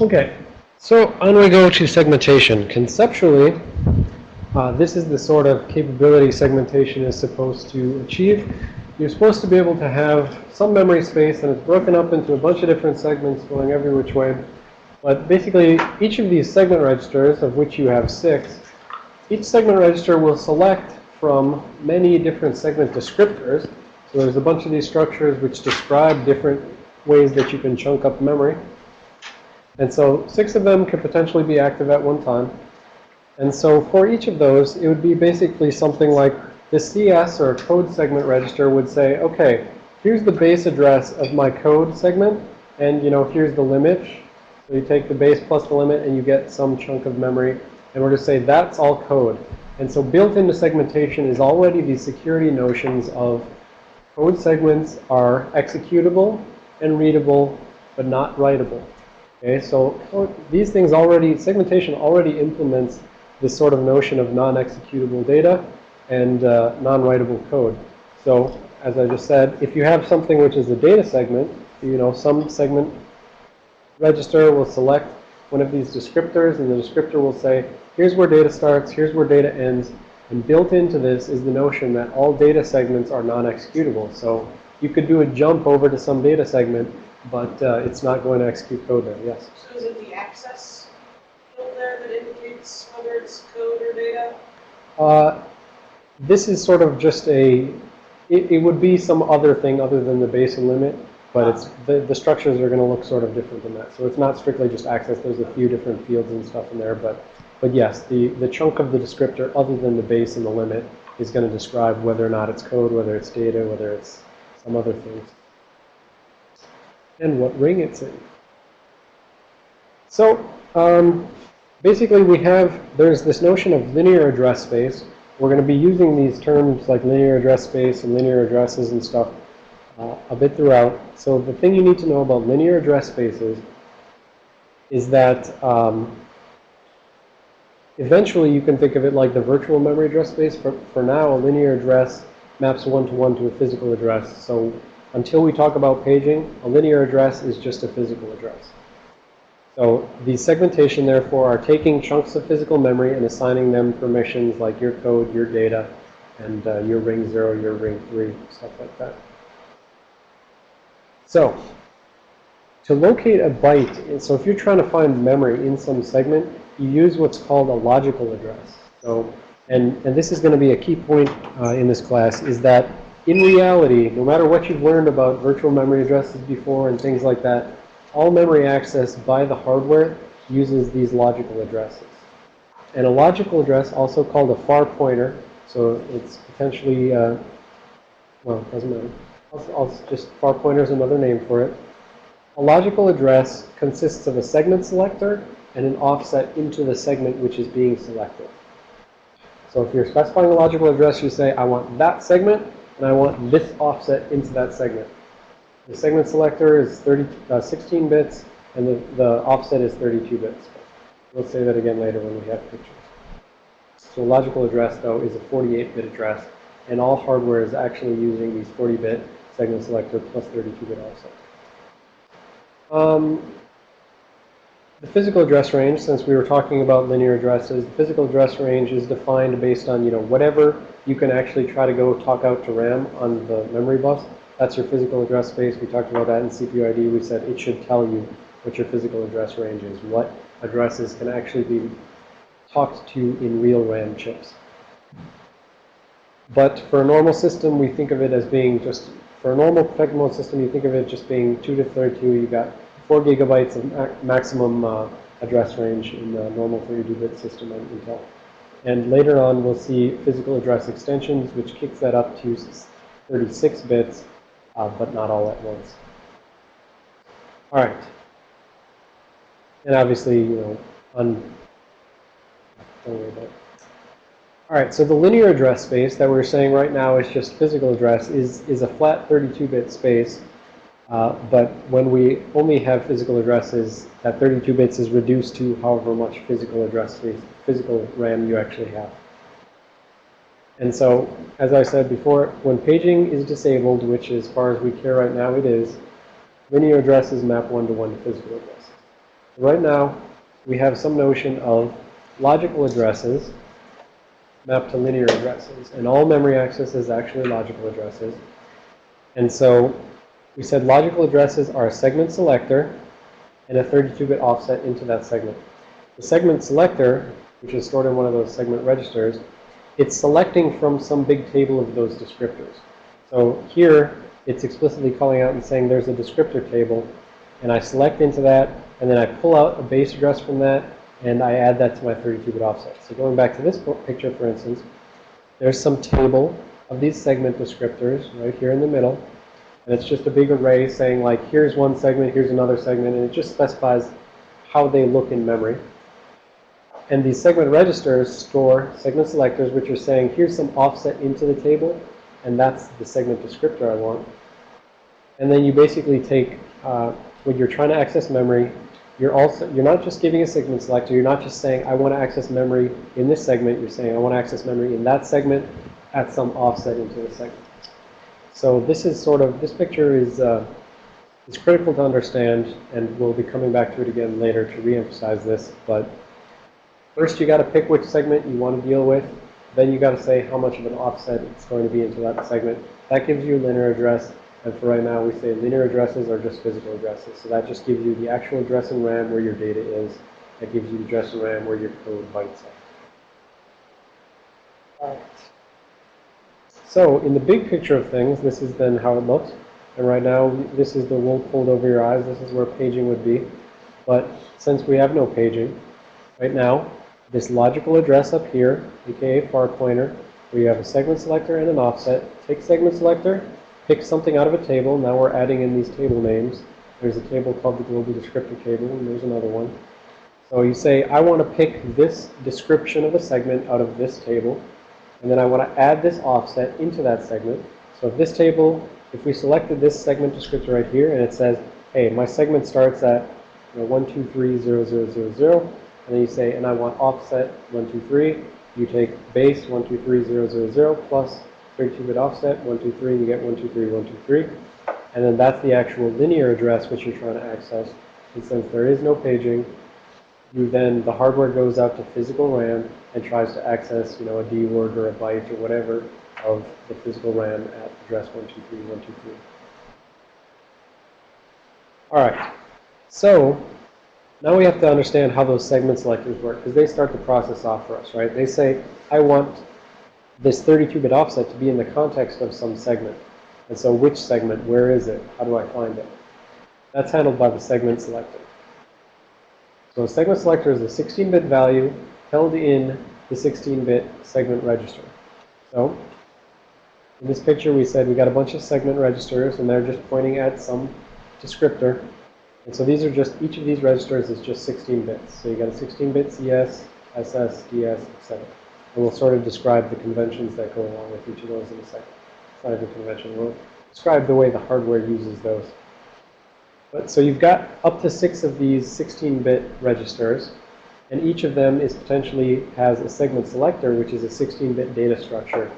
Okay, so on we go to segmentation. Conceptually, uh, this is the sort of capability segmentation is supposed to achieve. You're supposed to be able to have some memory space and it's broken up into a bunch of different segments going every which way. But basically, each of these segment registers, of which you have six, each segment register will select from many different segment descriptors. So there's a bunch of these structures which describe different ways that you can chunk up memory. And so six of them could potentially be active at one time. And so for each of those, it would be basically something like the CS or code segment register would say, okay, here's the base address of my code segment, and you know, here's the limit. So you take the base plus the limit and you get some chunk of memory. And we're going to say that's all code. And so built into segmentation is already the security notions of code segments are executable and readable, but not writable. Okay, so these things already, segmentation already implements this sort of notion of non-executable data and uh, non-writable code. So as I just said, if you have something which is a data segment, you know, some segment register will select one of these descriptors, and the descriptor will say, here's where data starts, here's where data ends. And built into this is the notion that all data segments are non-executable. So you could do a jump over to some data segment, but uh, it's not going to execute code there. Yes? So is it the access field there that indicates whether it's code or data? Uh, this is sort of just a, it, it would be some other thing other than the base and limit. But it's the, the structures are going to look sort of different than that. So it's not strictly just access. There's a few different fields and stuff in there. But, but yes, the, the chunk of the descriptor other than the base and the limit is going to describe whether or not it's code, whether it's data, whether it's some other things. And what ring it's in. So um, basically we have, there's this notion of linear address space. We're going to be using these terms like linear address space and linear addresses and stuff uh, a bit throughout. So the thing you need to know about linear address spaces is that um, eventually you can think of it like the virtual memory address space. For, for now, a linear address maps one-to-one -to, -one to a physical address. So until we talk about paging, a linear address is just a physical address. So the segmentation, therefore, are taking chunks of physical memory and assigning them permissions like your code, your data, and uh, your ring 0, your ring 3, stuff like that. So, to locate a byte, so if you're trying to find memory in some segment, you use what's called a logical address. So, and, and this is going to be a key point uh, in this class, is that in reality, no matter what you've learned about virtual memory addresses before and things like that, all memory access by the hardware uses these logical addresses. And a logical address, also called a far pointer, so it's potentially, uh, well, it doesn't matter. I'll, I'll just far pointer is another name for it. A logical address consists of a segment selector and an offset into the segment which is being selected. So if you're specifying a logical address, you say, I want that segment, and I want this offset into that segment. The segment selector is 30, uh, 16 bits, and the, the offset is 32 bits. We'll say that again later when we have pictures. So logical address, though, is a 48-bit address, and all hardware is actually using these 40-bit segment selector plus 32-bit offset. Um, the physical address range, since we were talking about linear addresses, the physical address range is defined based on, you know, whatever you can actually try to go talk out to RAM on the memory bus. That's your physical address space. We talked about that in CPUID. We said it should tell you what your physical address range is, what addresses can actually be talked to in real RAM chips. But for a normal system, we think of it as being just for a normal protected mode system, you think of it just being 2 to 32. You got 4 gigabytes of maximum uh, address range in the normal 32-bit system on Intel. And later on, we'll see physical address extensions, which kicks that up to 36 bits, uh, but not all at once. All right. And obviously, you know, on, don't worry about it. All right, so the linear address space that we're saying right now is just physical address is, is a flat 32-bit space. Uh, but when we only have physical addresses, that 32 bits is reduced to however much physical address space, physical RAM you actually have. And so, as I said before, when paging is disabled, which as far as we care right now it is, linear addresses map one-to-one -to, -one to physical addresses. Right now, we have some notion of logical addresses mapped to linear addresses. And all memory access is actually logical addresses. And so we said logical addresses are a segment selector and a 32-bit offset into that segment. The segment selector, which is stored in one of those segment registers, it's selecting from some big table of those descriptors. So here, it's explicitly calling out and saying there's a descriptor table, and I select into that, and then I pull out a base address from that, and I add that to my 32-bit offset. So going back to this picture, for instance, there's some table of these segment descriptors right here in the middle, and it's just a big array saying like, here's one segment, here's another segment, and it just specifies how they look in memory. And these segment registers store segment selectors, which are saying, here's some offset into the table, and that's the segment descriptor I want. And then you basically take, uh, when you're trying to access memory, you're also, you're not just giving a segment selector, you're not just saying, I want to access memory in this segment, you're saying, I want to access memory in that segment at some offset into the segment. So this is sort of, this picture is, uh, is critical to understand, and we'll be coming back to it again later to reemphasize this, but First, you got to pick which segment you want to deal with. Then you got to say how much of an offset it's going to be into that segment. That gives you a linear address. And for right now, we say linear addresses are just physical addresses. So that just gives you the actual address in RAM where your data is. That gives you the address in RAM where your code bytes are. Alright. So in the big picture of things, this is then how it looks. And right now, this is the wool pulled over your eyes. This is where paging would be. But since we have no paging, right now, this logical address up here, aka far pointer, where you have a segment selector and an offset. Take segment selector, pick something out of a table. Now we're adding in these table names. There's a table called the global descriptor table, and there's another one. So you say, I want to pick this description of a segment out of this table, and then I want to add this offset into that segment. So if this table, if we selected this segment descriptor right here, and it says, hey, my segment starts at you know, 1230000, and then you say, and I want offset one two 123. You take base 123000 plus 32-bit offset 123, and you get 123123. And then that's the actual linear address which you're trying to access. And since there is no paging, you then, the hardware goes out to physical RAM and tries to access, you know, a D word or a byte or whatever of the physical RAM at address 123123. All right. So now we have to understand how those segment selectors work because they start the process off for us, right? They say, I want this 32-bit offset to be in the context of some segment. And so which segment? Where is it? How do I find it? That's handled by the segment selector. So a segment selector is a 16-bit value held in the 16-bit segment register. So in this picture, we said we got a bunch of segment registers, and they're just pointing at some descriptor. And so these are just, each of these registers is just 16 bits. So you got a 16-bit CS, SS, DS, etc. And we'll sort of describe the conventions that go along with each of those in a second. It's not convention. We'll describe the way the hardware uses those. But so you've got up to six of these 16-bit registers. And each of them is potentially has a segment selector, which is a 16-bit data structure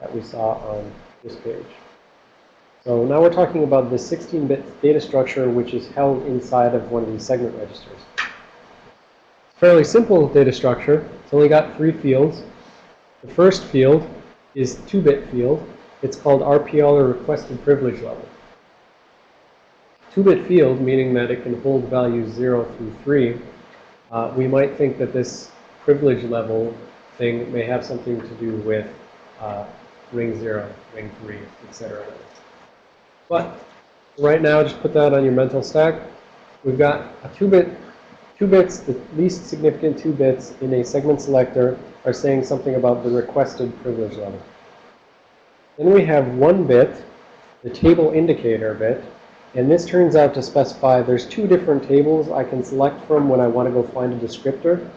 that we saw on this page. So now we're talking about the 16-bit data structure which is held inside of one of these segment registers. It's fairly simple data structure. It's only got three fields. The first field is 2-bit field. It's called RPL or requested privilege level. 2-bit field, meaning that it can hold values 0 through 3. Uh, we might think that this privilege level thing may have something to do with uh, ring 0, ring 3, etc. But right now, just put that on your mental stack. We've got a two-bit, two bits, the least significant two bits in a segment selector are saying something about the requested privilege level. Then we have one bit, the table indicator bit, and this turns out to specify there's two different tables I can select from when I want to go find a descriptor.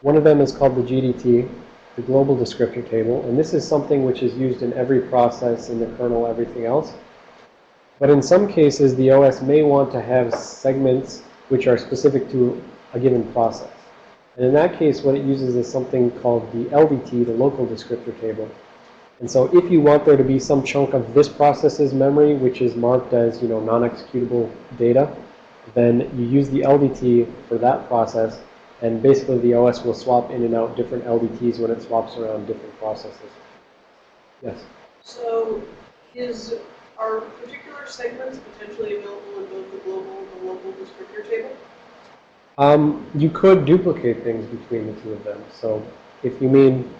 One of them is called the GDT, the global descriptor table, and this is something which is used in every process in the kernel, everything else. But in some cases, the OS may want to have segments which are specific to a given process. And in that case, what it uses is something called the LDT, the local descriptor table. And so if you want there to be some chunk of this process's memory, which is marked as, you know, non-executable data, then you use the LDT for that process, and basically the OS will swap in and out different LDTs when it swaps around different processes. Yes? So is, are particular segments potentially available in both the global and the local descriptor table? Um, you could duplicate things between the two of them. So if you mean,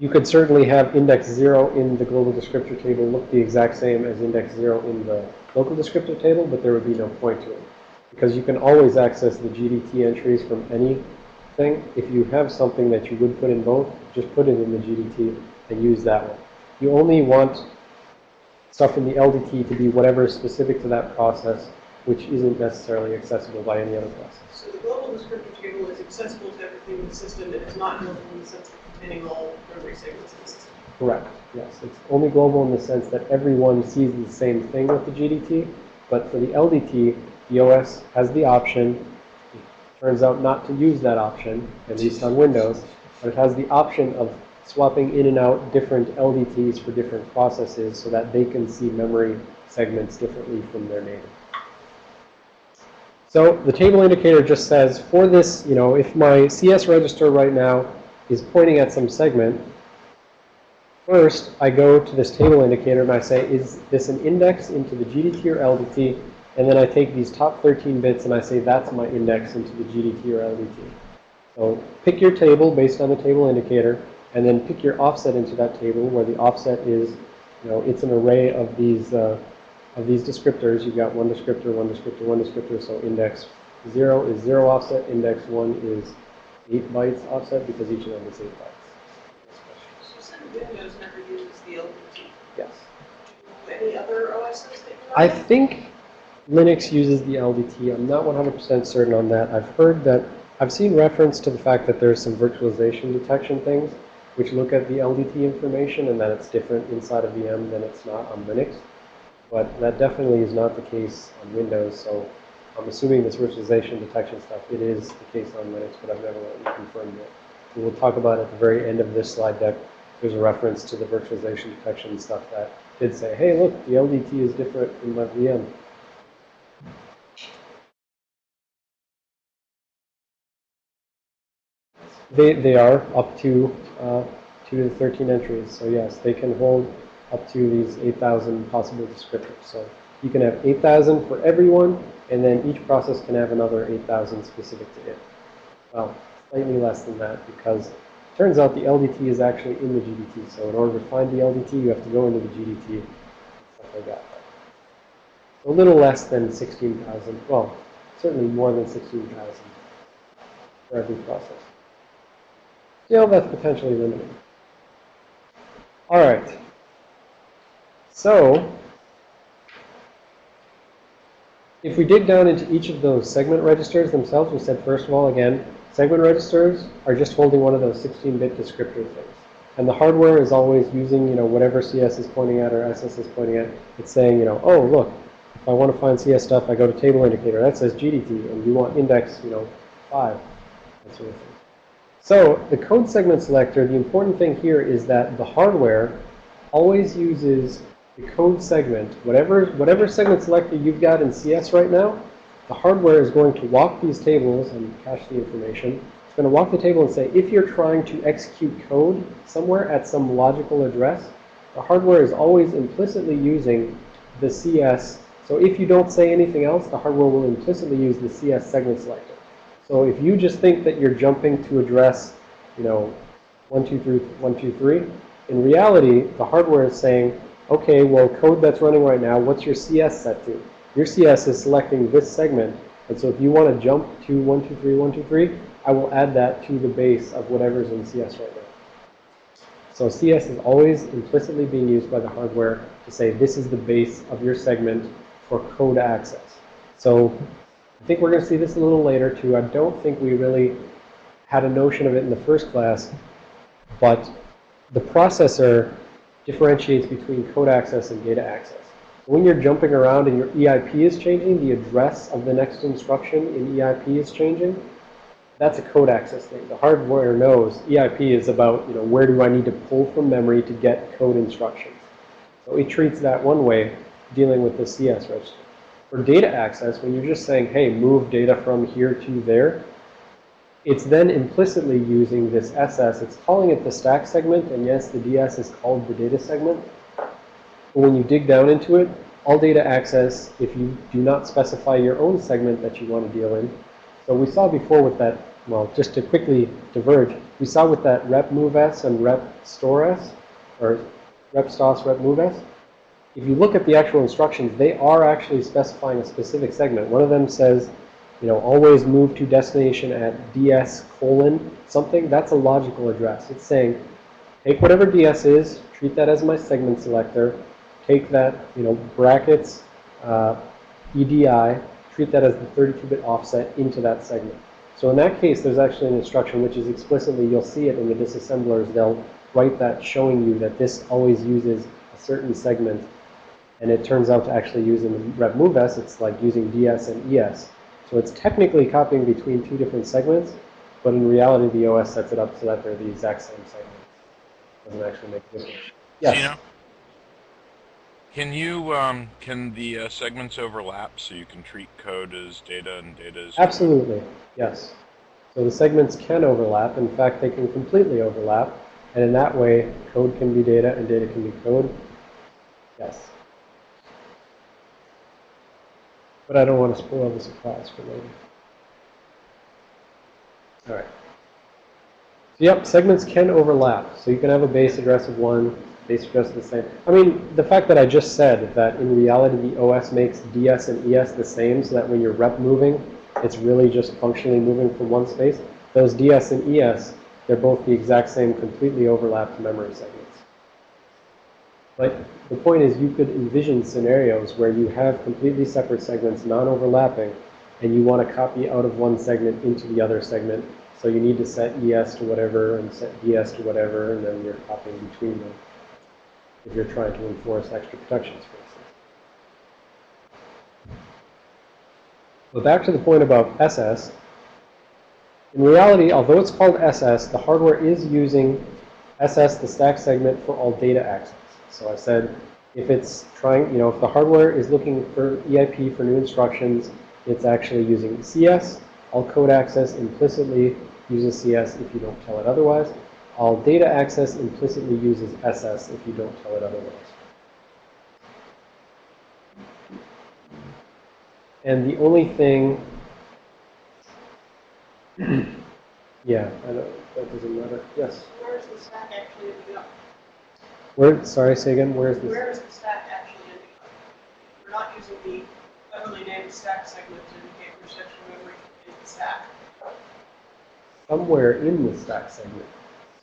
you could certainly have index 0 in the global descriptor table look the exact same as index 0 in the local descriptor table, but there would be no point to it. Because you can always access the GDT entries from anything. If you have something that you would put in both, just put it in the GDT and use that one. You only want stuff in the LDT to be whatever is specific to that process, which isn't necessarily accessible by any other process. So the global descriptor table is accessible to everything in the system, it is not built in the sense system. Correct, yes. It's only global in the sense that everyone sees the same thing with the GDT, but for the LDT, the OS has the option, it turns out not to use that option, at least on Windows, but it has the option of swapping in and out different LDTs for different processes so that they can see memory segments differently from their neighbor. So the table indicator just says, for this, you know, if my CS register right now is pointing at some segment, first I go to this table indicator and I say, is this an index into the GDT or LDT? And then I take these top 13 bits and I say, that's my index into the GDT or LDT. So pick your table based on the table indicator, and then pick your offset into that table where the offset is, you know, it's an array of these uh, of these descriptors. You've got one descriptor, one descriptor, one descriptor. So index 0 is 0 offset. Index 1 is 8 bytes offset because each of them is 8 bytes. So Windows never uses the LDT. Yes. Do any other OSs I think Linux uses the LDT. I'm not 100% certain on that. I've heard that, I've seen reference to the fact that there's some virtualization detection things which look at the LDT information and that it's different inside of VM than it's not on Linux. But that definitely is not the case on Windows, so I'm assuming this virtualization detection stuff, it is the case on Linux, but I've never confirmed it. We will talk about at the very end of this slide deck, there's a reference to the virtualization detection stuff that did say, hey, look, the LDT is different in my VM. They, they are up to uh, 2 to 13 entries. So yes, they can hold up to these 8,000 possible descriptors. So you can have 8,000 for everyone, and then each process can have another 8,000 specific to it. Well, slightly less than that because it turns out the LDT is actually in the GDT. So in order to find the LDT, you have to go into the GDT, stuff like that. A little less than 16,000. Well, certainly more than 16,000 for every process. Still, that's potentially limiting. All right. So, if we dig down into each of those segment registers themselves, we said, first of all, again, segment registers are just holding one of those 16-bit descriptor things. And the hardware is always using, you know, whatever CS is pointing at or SS is pointing at. It's saying, you know, oh, look, if I want to find CS stuff, I go to table indicator. That says GDT, and you want index, you know, 5, that sort of thing. So the code segment selector, the important thing here is that the hardware always uses the code segment. Whatever, whatever segment selector you've got in CS right now, the hardware is going to walk these tables and cache the information. It's going to walk the table and say, if you're trying to execute code somewhere at some logical address, the hardware is always implicitly using the CS. So if you don't say anything else, the hardware will implicitly use the CS segment selector. So if you just think that you're jumping to address, you know, 1, 2, 3, 1, 2, 3, in reality, the hardware is saying, okay, well, code that's running right now, what's your CS set to? Your CS is selecting this segment. And so if you want to jump to 1, 2, 3, 1, 2, 3, I will add that to the base of whatever's in CS right now. So CS is always implicitly being used by the hardware to say this is the base of your segment for code access. So I think we're going to see this a little later too. I don't think we really had a notion of it in the first class, but the processor differentiates between code access and data access. When you're jumping around and your EIP is changing, the address of the next instruction in EIP is changing, that's a code access thing. The hardware knows EIP is about, you know, where do I need to pull from memory to get code instructions. So it treats that one way, dealing with the CS register. For data access, when you're just saying, hey, move data from here to there, it's then implicitly using this SS. It's calling it the stack segment, and yes, the DS is called the data segment. But when you dig down into it, all data access, if you do not specify your own segment that you want to deal in. So we saw before with that, well, just to quickly diverge, we saw with that rep move s and rep store s, or rep stos, rep move s. If you look at the actual instructions, they are actually specifying a specific segment. One of them says, you know, always move to destination at ds colon something. That's a logical address. It's saying, take whatever ds is, treat that as my segment selector, take that, you know, brackets, uh, EDI, treat that as the 32-bit offset into that segment. So in that case, there's actually an instruction which is explicitly, you'll see it in the disassemblers, they'll write that showing you that this always uses a certain segment. And it turns out to actually use in the rep move s, it's like using ds and es. So it's technically copying between two different segments, but in reality, the OS sets it up so that they're the exact same segment. Doesn't actually make a difference. Yes. Gino? Can you, um, can the uh, segments overlap so you can treat code as data and data as... Absolutely, yes. So the segments can overlap. In fact, they can completely overlap. And in that way, code can be data and data can be code. Yes. But I don't want to spoil the surprise for later. All right. So yep, segments can overlap. So you can have a base address of one, base address of the same. I mean, the fact that I just said that in reality the OS makes DS and ES the same so that when you're rep moving, it's really just functionally moving from one space. Those DS and ES, they're both the exact same completely overlapped memory segments. But the point is you could envision scenarios where you have completely separate segments, non-overlapping, and you want to copy out of one segment into the other segment. So you need to set ES to whatever and set DS to whatever, and then you're copying between them if you're trying to enforce extra protections, for instance. But back to the point about SS. In reality, although it's called SS, the hardware is using SS, the stack segment, for all data access. So I said, if it's trying, you know, if the hardware is looking for EIP for new instructions, it's actually using CS. All code access implicitly uses CS if you don't tell it otherwise. All data access implicitly uses SS if you don't tell it otherwise. And the only thing, yeah, I don't, that doesn't matter. Yes. Where is the stack actually? Where, sorry, say again, where is this? Where is the stack actually ending up? We're not using the cleverly named stack segment to indicate which section of memory is the stack. Somewhere in the stack segment.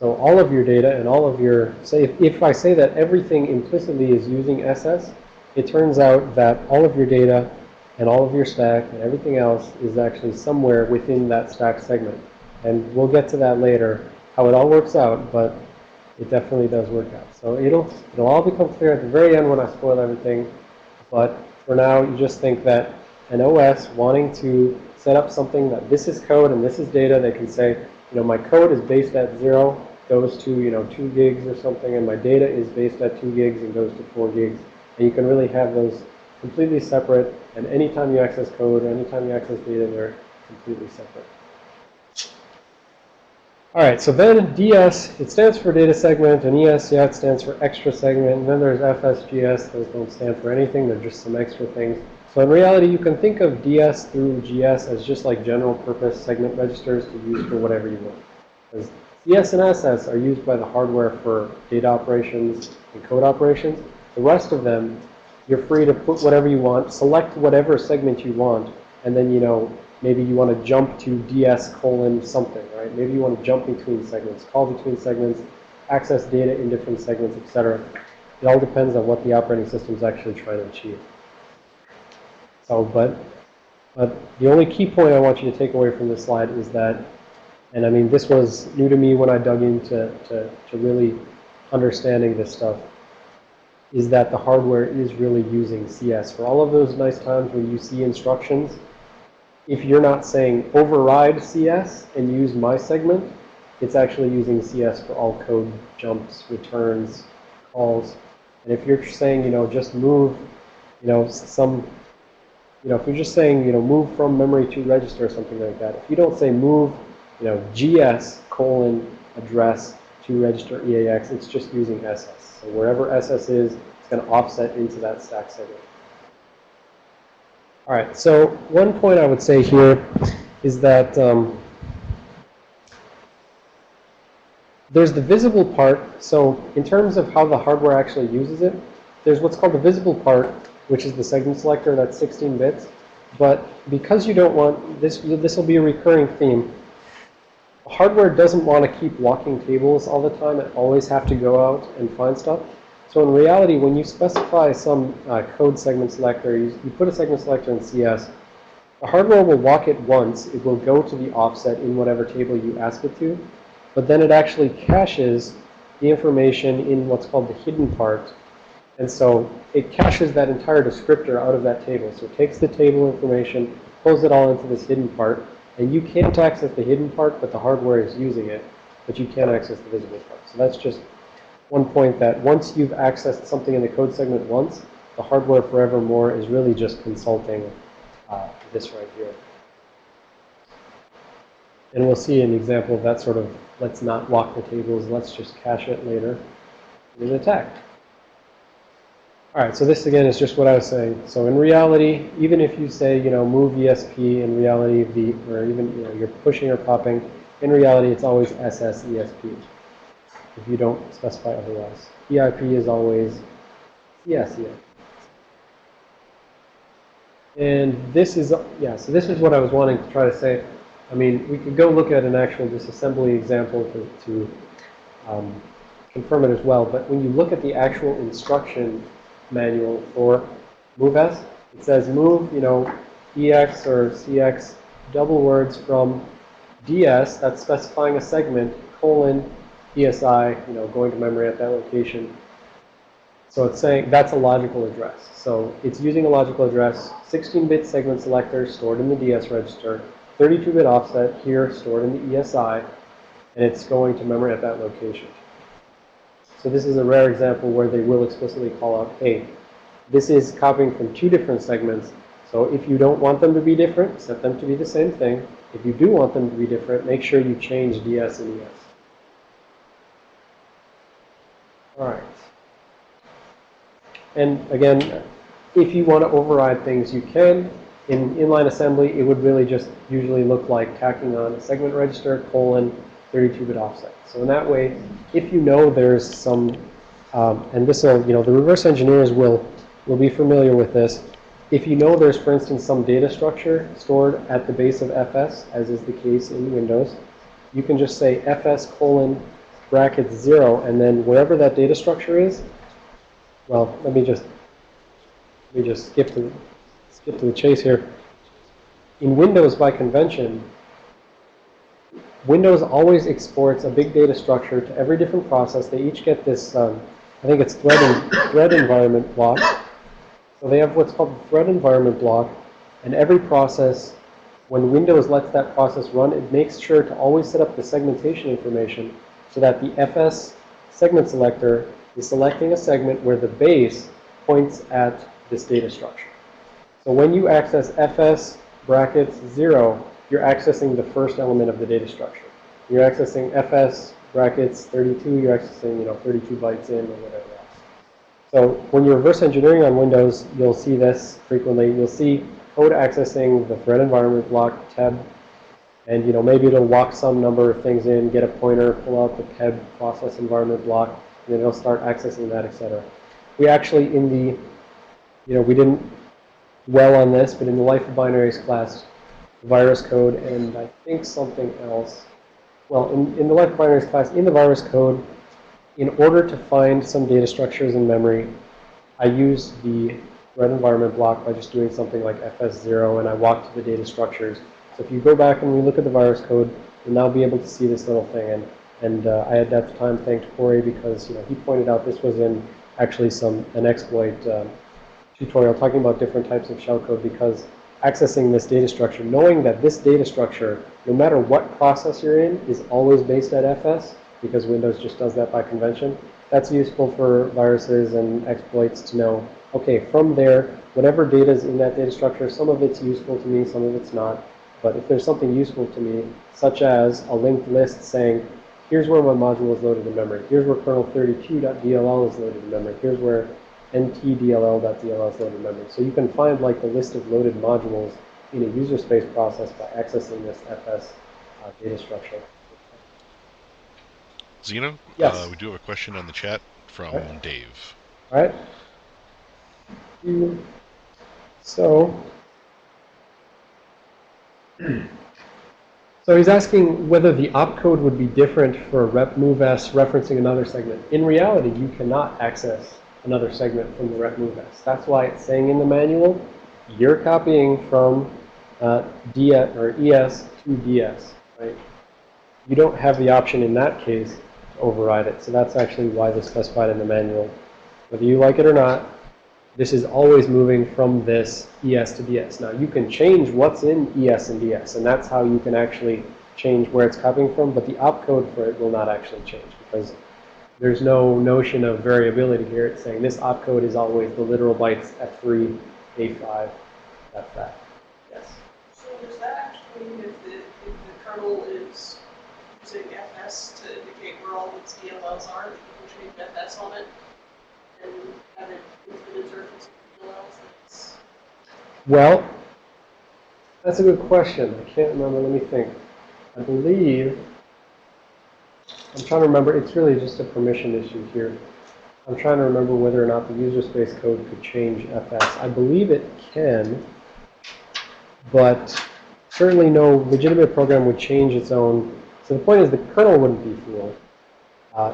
So all of your data and all of your, say, if, if I say that everything implicitly is using SS, it turns out that all of your data and all of your stack and everything else is actually somewhere within that stack segment. And we'll get to that later, how it all works out, but it definitely does work out. So it'll, it'll all become clear at the very end when I spoil everything. But for now, you just think that an OS wanting to set up something that this is code and this is data, they can say, you know, my code is based at zero, goes to, you know, two gigs or something, and my data is based at two gigs and goes to four gigs. And you can really have those completely separate, and anytime you access code or anytime you access data, they're completely separate. All right, so then DS, it stands for data segment, and ES, yeah, it stands for extra segment. And then there's FSGS, those don't stand for anything, they're just some extra things. So in reality, you can think of DS through GS as just like general purpose segment registers to use for whatever you want. Because CS and SS are used by the hardware for data operations and code operations. The rest of them, you're free to put whatever you want, select whatever segment you want, and then, you know, maybe you want to jump to DS colon something, right? Maybe you want to jump between segments, call between segments, access data in different segments, etc. It all depends on what the operating system is actually trying to achieve. So, but, but the only key point I want you to take away from this slide is that, and I mean, this was new to me when I dug into to, to really understanding this stuff, is that the hardware is really using CS. For all of those nice times when you see instructions, if you're not saying override CS and use my segment, it's actually using CS for all code jumps, returns, calls. And if you're saying, you know, just move, you know, some you know, if you're just saying, you know, move from memory to register or something like that, if you don't say move, you know, GS colon address to register EAX, it's just using SS. So wherever SS is, it's going to offset into that stack segment. All right, so one point I would say here is that um, there's the visible part. So in terms of how the hardware actually uses it, there's what's called the visible part, which is the segment selector that's 16 bits. But because you don't want, this this will be a recurring theme, hardware doesn't want to keep walking tables all the time and always have to go out and find stuff. So in reality, when you specify some uh, code segment selector, you, you put a segment selector in CS, the hardware will walk it once. It will go to the offset in whatever table you ask it to. But then it actually caches the information in what's called the hidden part. And so it caches that entire descriptor out of that table. So it takes the table information, pulls it all into this hidden part. And you can't access the hidden part, but the hardware is using it. But you can't access the visible part. So that's just one point that once you've accessed something in the code segment once, the hardware forevermore is really just consulting uh, this right here. And we'll see an example of that sort of, let's not lock the tables, let's just cache it later in an attack. All right, so this again is just what I was saying. So in reality, even if you say, you know, move ESP, in reality, the, or even, you know, you're pushing or popping, in reality, it's always SS ESP if you don't specify otherwise. EIP is always yeah. And this is, yeah, so this is what I was wanting to try to say. I mean, we could go look at an actual disassembly example to, to um, confirm it as well. But when you look at the actual instruction manual for MoveS, it says move, you know, EX or CX double words from DS, that's specifying a segment, colon, ESI, you know, going to memory at that location. So it's saying that's a logical address. So it's using a logical address, 16-bit segment selector stored in the DS register, 32-bit offset here stored in the ESI, and it's going to memory at that location. So this is a rare example where they will explicitly call out, hey, this is copying from two different segments. So if you don't want them to be different, set them to be the same thing. If you do want them to be different, make sure you change DS and ES. All right. And again, if you want to override things, you can. In inline assembly, it would really just usually look like tacking on a segment register, colon, 32-bit offset. So in that way, if you know there's some, um, and this will, you know, the reverse engineers will, will be familiar with this. If you know there's, for instance, some data structure stored at the base of FS, as is the case in Windows, you can just say FS colon brackets 0, and then wherever that data structure is, well, let me just let me just skip to skip to the chase here. In Windows, by convention, Windows always exports a big data structure to every different process. They each get this, um, I think it's thread, thread environment block. So they have what's called the thread environment block, and every process, when Windows lets that process run, it makes sure to always set up the segmentation information so that the FS segment selector is selecting a segment where the base points at this data structure. So when you access FS brackets 0, you're accessing the first element of the data structure. You're accessing FS brackets 32, you're accessing, you know, 32 bytes in or whatever else. So when you're reverse engineering on Windows, you'll see this frequently. You'll see code accessing the thread environment block tab and you know maybe it'll walk some number of things in, get a pointer, pull out the PEB process environment block, and then it'll start accessing that, etc. We actually in the, you know, we didn't well on this, but in the life of binaries class, virus code and I think something else. Well, in, in the life of binaries class, in the virus code, in order to find some data structures in memory, I use the thread environment block by just doing something like fs0 and I walk to the data structures so if you go back and we look at the virus code, you'll now be able to see this little thing. And, and uh, I had at the time thanked Corey because you know he pointed out this was in actually some an exploit um, tutorial talking about different types of shellcode because accessing this data structure, knowing that this data structure, no matter what process you're in, is always based at FS because Windows just does that by convention. That's useful for viruses and exploits to know okay, from there, whatever data is in that data structure, some of it's useful to me, some of it's not. But if there's something useful to me, such as a linked list saying, here's where my module is loaded in memory, here's where kernel32.dll is loaded in memory, here's where ntdll.dll is loaded in memory. So you can find like the list of loaded modules in a user space process by accessing this FS uh, data structure. Xeno, Yes. uh, we do have a question on the chat from Okay. Dave. All right? So, so he's asking whether the opcode would be different for rep moveS referencing another segment. In reality, you cannot access another segment from the rep moveS. That's why it's saying in the manual, you're copying from uh, DS or ES to DS, right? You don't have the option in that case to override it. So that's actually why this specified in the manual. Whether you like it or not, this is always moving from this ES to DS. Now, you can change what's in ES and DS, and that's how you can actually change where it's copying from, but the opcode for it will not actually change because there's no notion of variability here. It's saying this opcode is always the literal bytes F3, A5, F that. Yes. So does that actually mean if the, if the kernel is using FS to indicate where all its DLLs are, that you can change FS on it and Well, that's a good question. I can't remember. Let me think. I believe, I'm trying to remember, it's really just a permission issue here. I'm trying to remember whether or not the user space code could change FS. I believe it can, but certainly no legitimate program would change its own. So the point is the kernel wouldn't be fooled. Uh,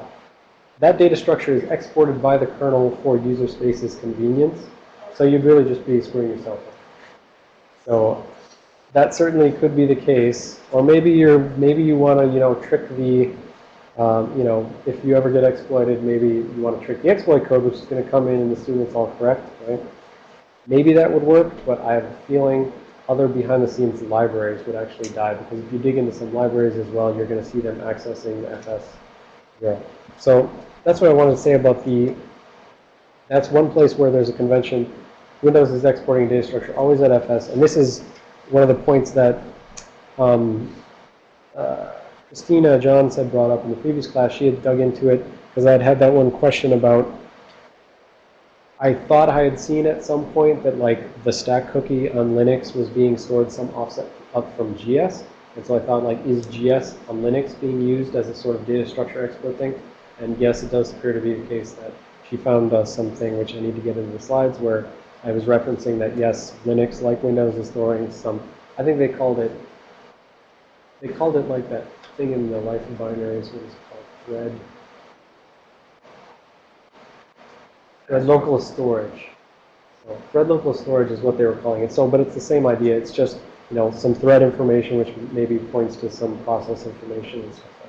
that data structure is exported by the kernel for user space's convenience. So you'd really just be screwing yourself up. So that certainly could be the case. Or maybe you're maybe you want to you know trick the um, you know if you ever get exploited, maybe you want to trick the exploit code, which is going to come in and assume it's all correct, right? Maybe that would work, but I have a feeling other behind-the-scenes libraries would actually die because if you dig into some libraries as well, you're going to see them accessing the FS zero. So that's what I wanted to say about the. That's one place where there's a convention. Windows is exporting data structure always at FS, and this is one of the points that um, uh, Christina Johns had brought up in the previous class. She had dug into it because I had had that one question about. I thought I had seen at some point that like the stack cookie on Linux was being stored some offset up from GS, and so I thought like, is GS on Linux being used as a sort of data structure export thing? And yes, it does appear to be the case that she found uh, something which I need to get into the slides where I was referencing that yes, Linux, like Windows, is storing some. I think they called it. They called it like that thing in the life of binaries. What is called? Thread. Thread local storage. So thread local storage is what they were calling it. So, but it's the same idea. It's just you know some thread information which maybe points to some process information and stuff.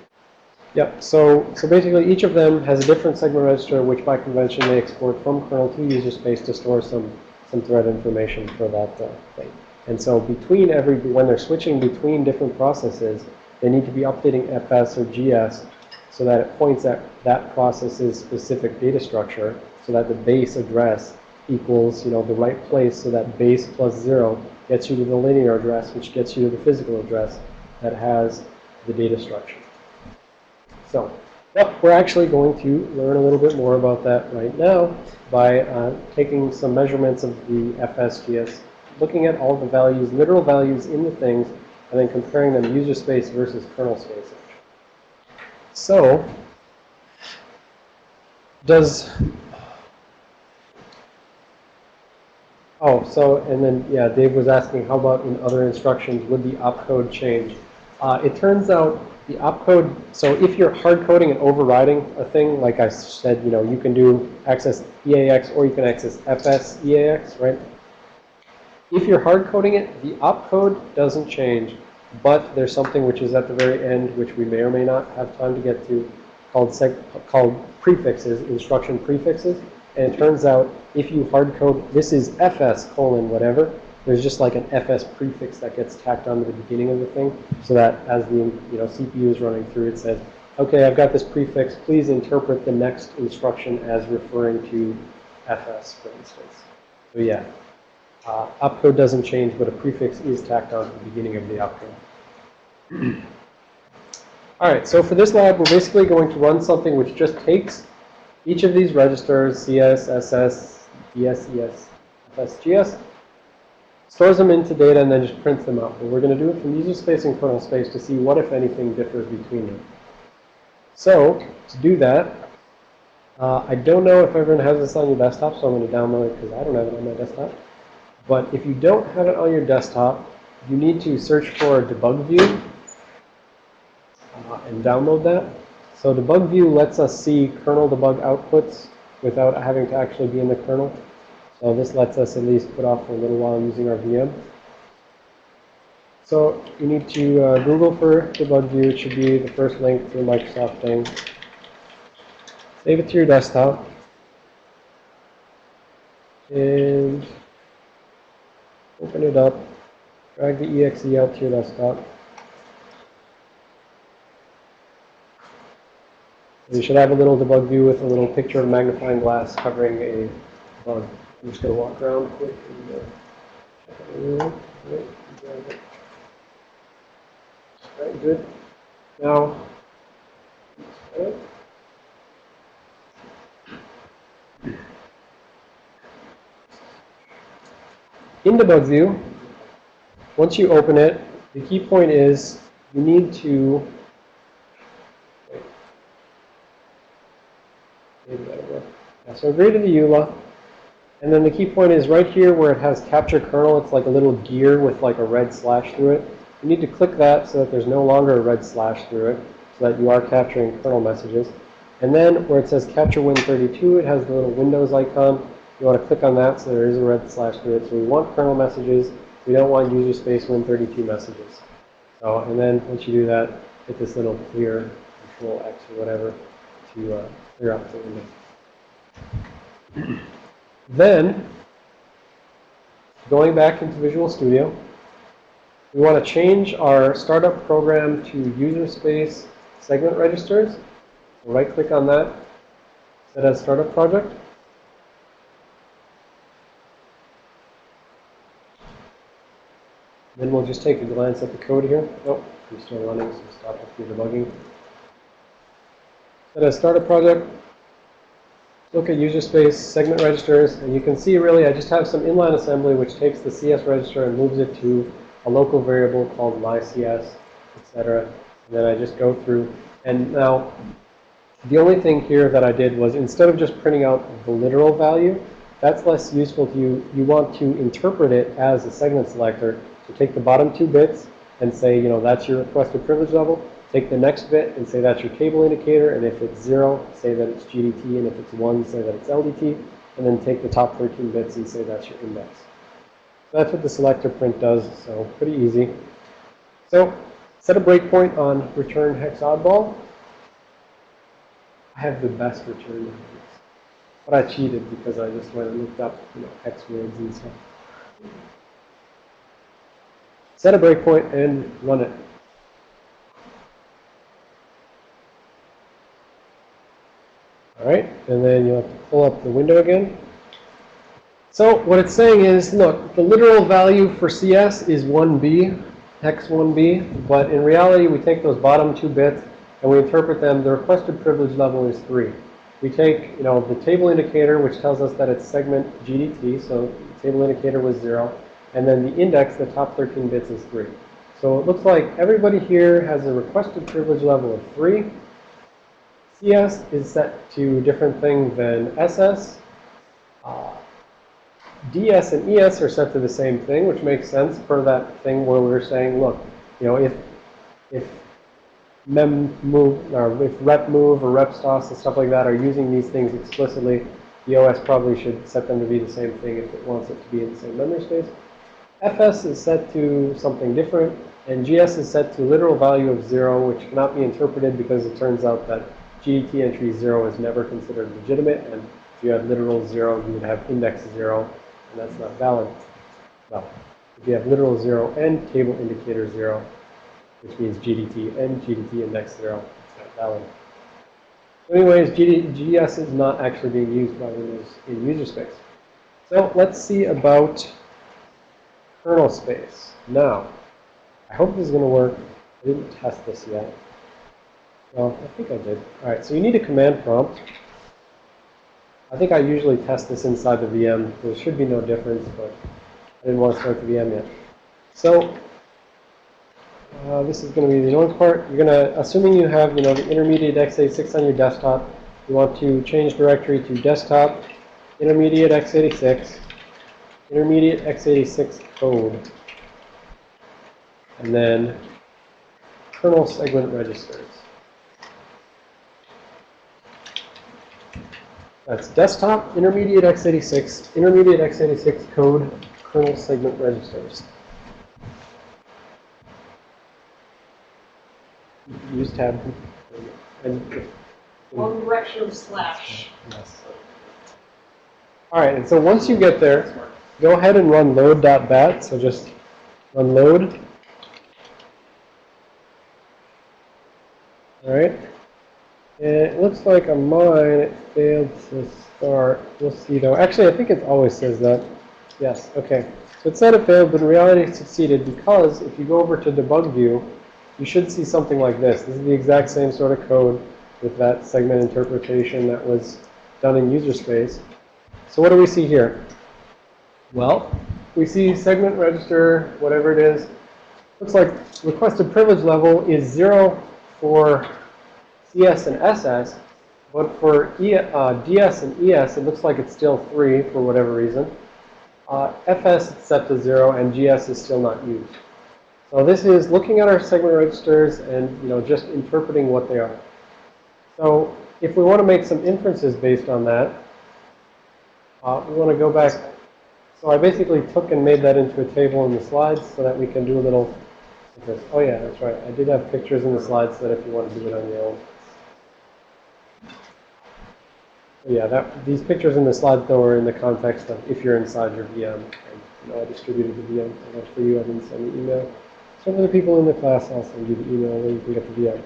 Yep. So, so basically, each of them has a different segment register, which by convention they export from kernel to user space to store some some thread information for that uh, thing. And so, between every when they're switching between different processes, they need to be updating FS or GS so that it points at that process's specific data structure, so that the base address equals you know the right place, so that base plus zero gets you to the linear address, which gets you to the physical address that has the data structure. So, yep, we're actually going to learn a little bit more about that right now by uh, taking some measurements of the FSGS, looking at all the values, literal values in the things, and then comparing them user space versus kernel space. So, does, oh, so, and then, yeah, Dave was asking, how about in other instructions, would the opcode change? Uh, it turns out the opcode, so if you're hard coding and overriding a thing, like I said, you know, you can do access EAX or you can access FS EAX, right? If you're hard coding it, the opcode doesn't change, but there's something which is at the very end, which we may or may not have time to get to, called seg called prefixes, instruction prefixes. And it turns out if you hard code, this is FS colon whatever, there's just like an FS prefix that gets tacked onto the beginning of the thing, so that as the you know CPU is running through, it says, okay, I've got this prefix. Please interpret the next instruction as referring to FS, for instance. So yeah, uh, opcode doesn't change, but a prefix is tacked on at the beginning of the opcode. All right, so for this lab, we're basically going to run something which just takes each of these registers, CS, SS, DS, ES, FS, GS, stores them into data, and then just prints them out. But we're going to do it from user space and kernel space to see what, if anything, differs between them. So to do that, uh, I don't know if everyone has this on your desktop, so I'm going to download it because I don't have it on my desktop. But if you don't have it on your desktop, you need to search for debug view uh, and download that. So debug view lets us see kernel debug outputs without having to actually be in the kernel. So this lets us at least put off for a little while using our VM. So you need to uh, Google for debug view. It should be the first link the Microsoft thing. Save it to your desktop. And open it up. Drag the exe out to your desktop. You should have a little debug view with a little picture of a magnifying glass covering a bug. I'm just going to walk around quick and uh, check out. Right, drag it. Right, good. Now, okay. in debug view, once you open it, the key point is you need to Maybe that'll work. Yeah, so agree to the EULA. And then the key point is right here where it has capture kernel, it's like a little gear with like a red slash through it. You need to click that so that there's no longer a red slash through it, so that you are capturing kernel messages. And then where it says capture Win32, it has the little Windows icon. You want to click on that so there is a red slash through it. So we want kernel messages. We don't want user space Win32 messages. So, and then once you do that, hit this little clear, control X or whatever, to uh, clear out the window. Then, going back into Visual Studio, we want to change our startup program to user space segment registers. Right click on that, set as startup project. Then we'll just take a glance at the code here. Oh, we're still running, so stop your debugging. Set as startup project. Look at user space segment registers, and you can see really I just have some inline assembly which takes the CS register and moves it to a local variable called mycs, etc. And then I just go through. And now, the only thing here that I did was instead of just printing out the literal value, that's less useful to you. You want to interpret it as a segment selector. So take the bottom two bits and say, you know, that's your requested privilege level. Take the next bit and say that's your table indicator. And if it's 0, say that it's GDT. And if it's 1, say that it's LDT. And then take the top 13 bits and say that's your index. So that's what the selector print does. So pretty easy. So set a breakpoint on return hex oddball. I have the best return numbers. But I cheated because I just went and looked up you know, hex words and stuff. Set a breakpoint and run it. All right, and then you'll have to pull up the window again. So what it's saying is, look, the literal value for CS is 1B, hex 1B, but in reality we take those bottom two bits and we interpret them, the requested privilege level is 3. We take, you know, the table indicator, which tells us that it's segment GDT, so table indicator was 0, and then the index, the top 13 bits is 3. So it looks like everybody here has a requested privilege level of 3. CS is set to a different thing than SS. Uh, DS and ES are set to the same thing, which makes sense for that thing where we are saying, look, you know, if if mem move or if rep move or rep stos and stuff like that are using these things explicitly, the OS probably should set them to be the same thing if it wants it to be in the same memory space. FS is set to something different, and GS is set to literal value of zero, which cannot be interpreted because it turns out that GDT entry 0 is never considered legitimate, and if you had literal 0, you would have index 0, and that's not valid. Well, if you have literal 0 and table indicator 0, which means GDT and GDT index 0, it's not valid. So Anyways, GD, is not actually being used by Windows in user space. So let's see about kernel space. Now, I hope this is going to work. I didn't test this yet. Well, I think I did. All right, so you need a command prompt. I think I usually test this inside the VM. There should be no difference, but I didn't want to start the VM yet. So uh, this is going to be the annoying part. You're going to, assuming you have, you know, the intermediate x86 on your desktop, you want to change directory to desktop, intermediate x86, intermediate x86 code, and then kernel segment registers. That's desktop, intermediate x86, intermediate x86 code, kernel segment registers. Use tab. And One direction slash. Yes. All right, and so once you get there, go ahead and run load.bat. So just run load. All right. And it looks like on mine it failed to start. We'll see though. Actually, I think it always says that. Yes, okay. So it said it failed, but in reality it succeeded because if you go over to debug view, you should see something like this. This is the exact same sort of code with that segment interpretation that was done in user space. So what do we see here? Well, we see segment register, whatever it is. Looks like requested privilege level is 0 for CS and SS, but for e, uh, DS and ES, it looks like it's still 3 for whatever reason. Uh, FS is set to 0, and GS is still not used. So this is looking at our segment registers and, you know, just interpreting what they are. So if we want to make some inferences based on that, uh, we want to go back. So I basically took and made that into a table in the slides so that we can do a little. Oh yeah, that's right. I did have pictures in the slides that if you want to do it on your own. So yeah, that, these pictures in the slide, though are in the context of if you're inside your VM. And, you know, I distributed the VM. For you. I didn't send the email. Some of the people in the class, I'll send you the email where you can get the VM.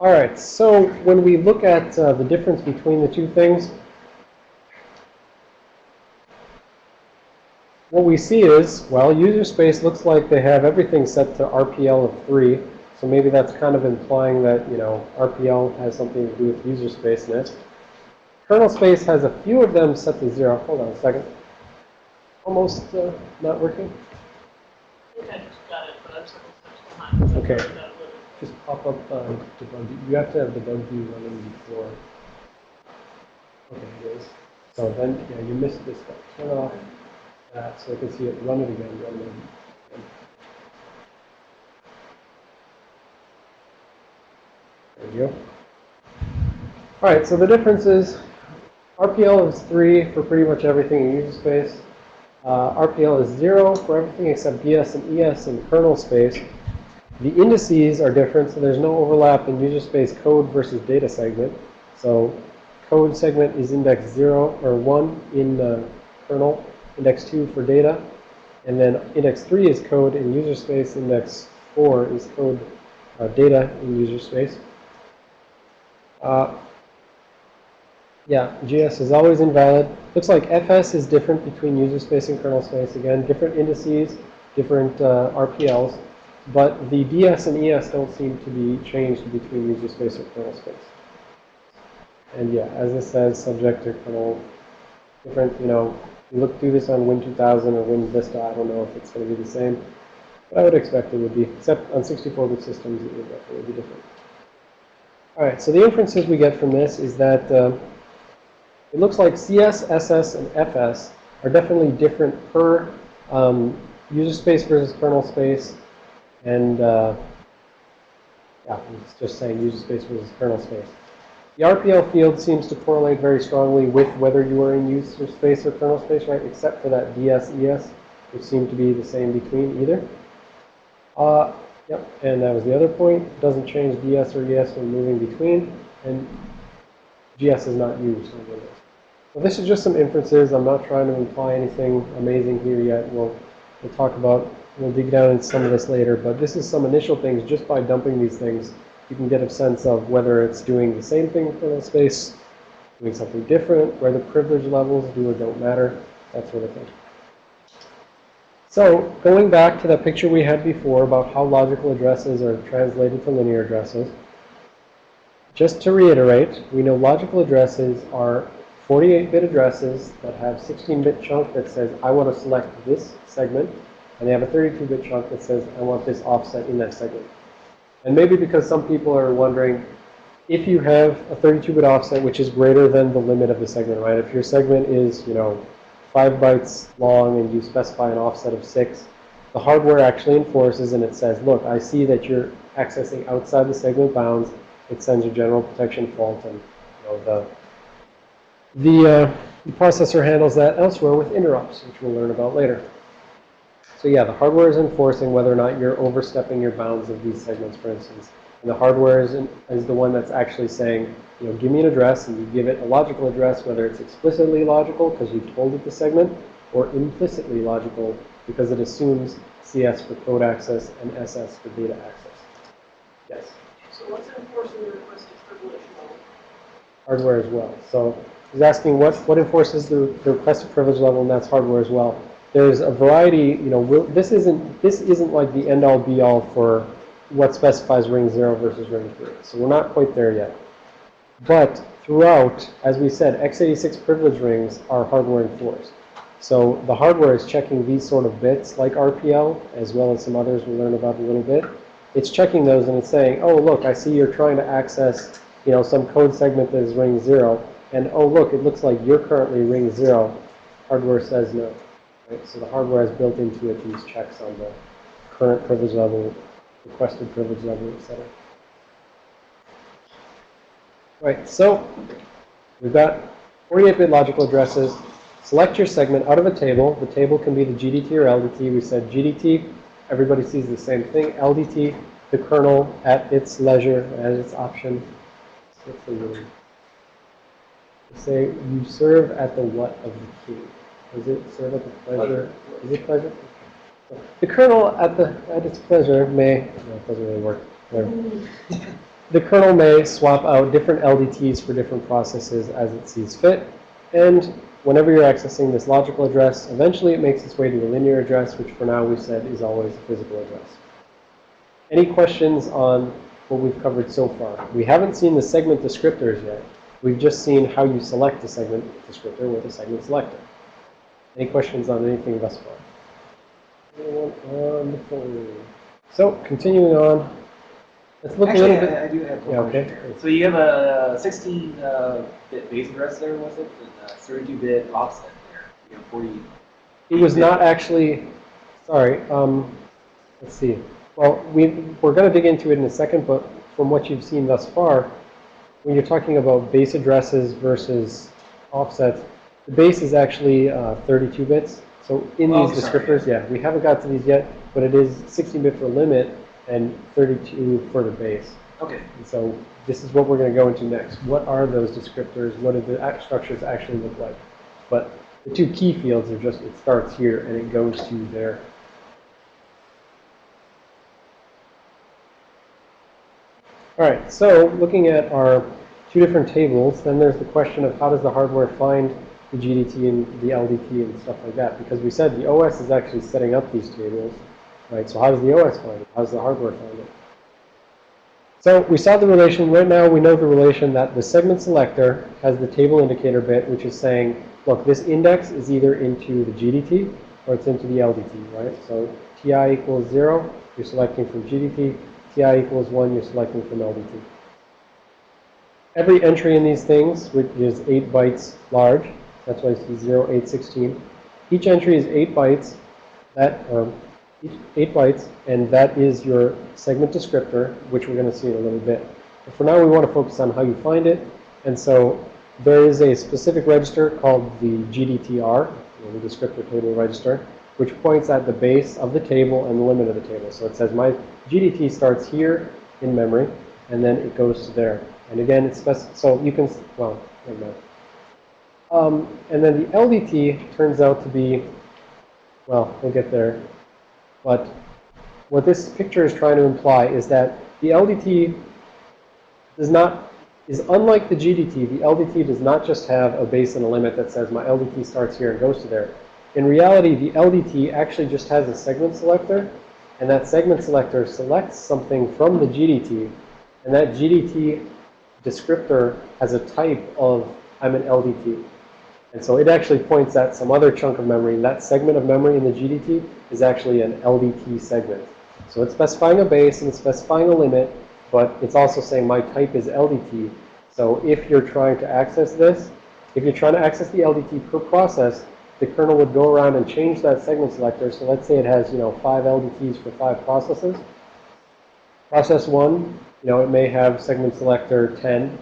All right, so when we look at uh, the difference between the two things, what we see is, well, user space looks like they have everything set to RPL of 3. So maybe that's kind of implying that, you know, RPL has something to do with user space in it. Kernel space has a few of them set to 0. Hold on a second. Almost uh, not working. Okay. Just pop up uh, debug. You have to have debug view running before. Okay, it is. So then, yeah, you missed this. Turn off that so I can see it. Run it again. Run it again. All right, so the difference is RPL is 3 for pretty much everything in user space. Uh, RPL is 0 for everything except DS and ES in kernel space. The indices are different, so there's no overlap in user space code versus data segment. So code segment is index 0 or 1 in the kernel, index 2 for data, and then index 3 is code in user space, index 4 is code uh, data in user space. Uh, yeah, GS is always invalid. Looks like FS is different between user space and kernel space. Again, different indices, different uh, RPLs. But the DS and ES don't seem to be changed between user space or kernel space. And yeah, as it says, subject to kernel, different, you know, you look through this on Win 2000 or Win Vista, I don't know if it's going to be the same. But I would expect it would be, except on 64-bit systems, it would definitely be different. All right, so the inferences we get from this is that uh, it looks like CS, SS, and FS are definitely different per um, user space versus kernel space. And uh, yeah, it's just saying user space versus kernel space. The RPL field seems to correlate very strongly with whether you are in user space or kernel space, right? Except for that DS-ES, which seem to be the same between either. Uh, yep, and that was the other point. It Doesn't change DS or ES when moving between, and GS is not used on Windows. So this is just some inferences. I'm not trying to imply anything amazing here yet. We'll, we'll talk about, we'll dig down into some of this later, but this is some initial things just by dumping these things You can get a sense of whether it's doing the same thing in kernel space, doing something different, where the privilege levels do or don't matter, that sort of thing. So going back to the picture we had before about how logical addresses are translated to linear addresses, just to reiterate, we know logical addresses are 48-bit addresses that have 16-bit chunk that says, I want to select this segment, and they have a 32-bit chunk that says, I want this offset in that segment. And maybe because some people are wondering, if you have a 32-bit offset, which is greater than the limit of the segment, right? If your segment is, you know, 5 bytes long and you specify an offset of 6, the hardware actually enforces and it says, look, I see that you're accessing outside the segment bounds. It sends a general protection fault and, you know, the the, uh, the processor handles that elsewhere with interrupts, which we'll learn about later. So yeah, the hardware is enforcing whether or not you're overstepping your bounds of these segments, for instance. And the hardware is, in, is the one that's actually saying, you know, give me an address, and you give it a logical address, whether it's explicitly logical because you've told it the segment, or implicitly logical because it assumes CS for code access and SS for data access. Yes, So what's enforcing the requested privilege level? hardware as well. So He's asking what, what enforces the, the requested privilege level, and that's hardware as well. There's a variety, you know, will, this isn't this isn't like the end all be all for what specifies ring zero versus ring three. So we're not quite there yet. But throughout, as we said, x86 privilege rings are hardware enforced. So the hardware is checking these sort of bits like RPL, as well as some others we'll learn about a little bit. It's checking those and it's saying, oh, look, I see you're trying to access, you know, some code segment that is ring zero and oh look, it looks like you're currently ring zero, hardware says no. Right? So the hardware has built into it these checks on the current privilege level, requested privilege level, etc. Right, so we've got 48-bit logical addresses. Select your segment out of a table. The table can be the GDT or LDT. We said GDT, everybody sees the same thing. LDT, the kernel at its leisure, at its option. Say you serve at the what of the king. Does it serve at the pleasure? Is it pleasure? The kernel at the at its pleasure may no, it doesn't really work. There. The kernel may swap out different LDTs for different processes as it sees fit. And whenever you're accessing this logical address, eventually it makes its way to a linear address, which for now we've said is always a physical address. Any questions on what we've covered so far? We haven't seen the segment descriptors yet. We've just seen how you select a segment descriptor with a segment selector. Any questions on anything thus far? Anyone on the phone? So, continuing on, let's look Actually, a little bit. I, I do have one Yeah, okay. So you have a 16-bit base address there, was it? And a 32-bit offset there. You have 40. It was not actually, sorry, um, let's see. Well, we, we're going to dig into it in a second, but from what you've seen thus far, when you're talking about base addresses versus offsets, the base is actually uh, 32 bits. So in Oh, these sorry. descriptors, yeah, we haven't got to these yet, but it is 16-bit for limit and 32 for the base. Okay. And so this is what we're going to go into next. What are those descriptors? What do the structures actually look like? But the two key fields are just, it starts here and it goes to there. All right, so looking at our two different tables, then there's the question of how does the hardware find the GDT and the LDT and stuff like that? Because we said the OS is actually setting up these tables, right? So how does the OS find it? How does the hardware find it? So we saw the relation. Right now, we know the relation that the segment selector has the table indicator bit, which is saying, look, this index is either into the GDT or it's into the LDT, right? So TI equals 0, you're selecting from GDT. TI equals 1, you're selecting from LDT. Every entry in these things, which is 8 bytes large, that's why I see 0, 8, 16. Each entry is 8 bytes. That, um, 8 bytes, and that is your segment descriptor, which we're going to see in a little bit. But for now, we want to focus on how you find it. And so there is a specific register called the GDTR, the descriptor table register, which points at the base of the table and the limit of the table. So it says my GDT starts here in memory, and then it goes to there. And again, it's so you can, well, never mind. Um, and then the LDT turns out to be, well, we'll get there. But what this picture is trying to imply is that the LDT does not, is unlike the GDT. The LDT does not just have a base and a limit that says my LDT starts here and goes to there. In reality, the LDT actually just has a segment selector, and that segment selector selects something from the GDT, and that GDT descriptor has a type of I'm an LDT. And so it actually points at some other chunk of memory. That segment of memory in the GDT is actually an LDT segment. So it's specifying a base and it's specifying a limit, but it's also saying my type is LDT. So if you're trying to access this, if you're trying to access the LDT per process, the kernel would go around and change that segment selector. So let's say it has, you know, five LDTs for five processes. Process one, you know, it may have segment selector 10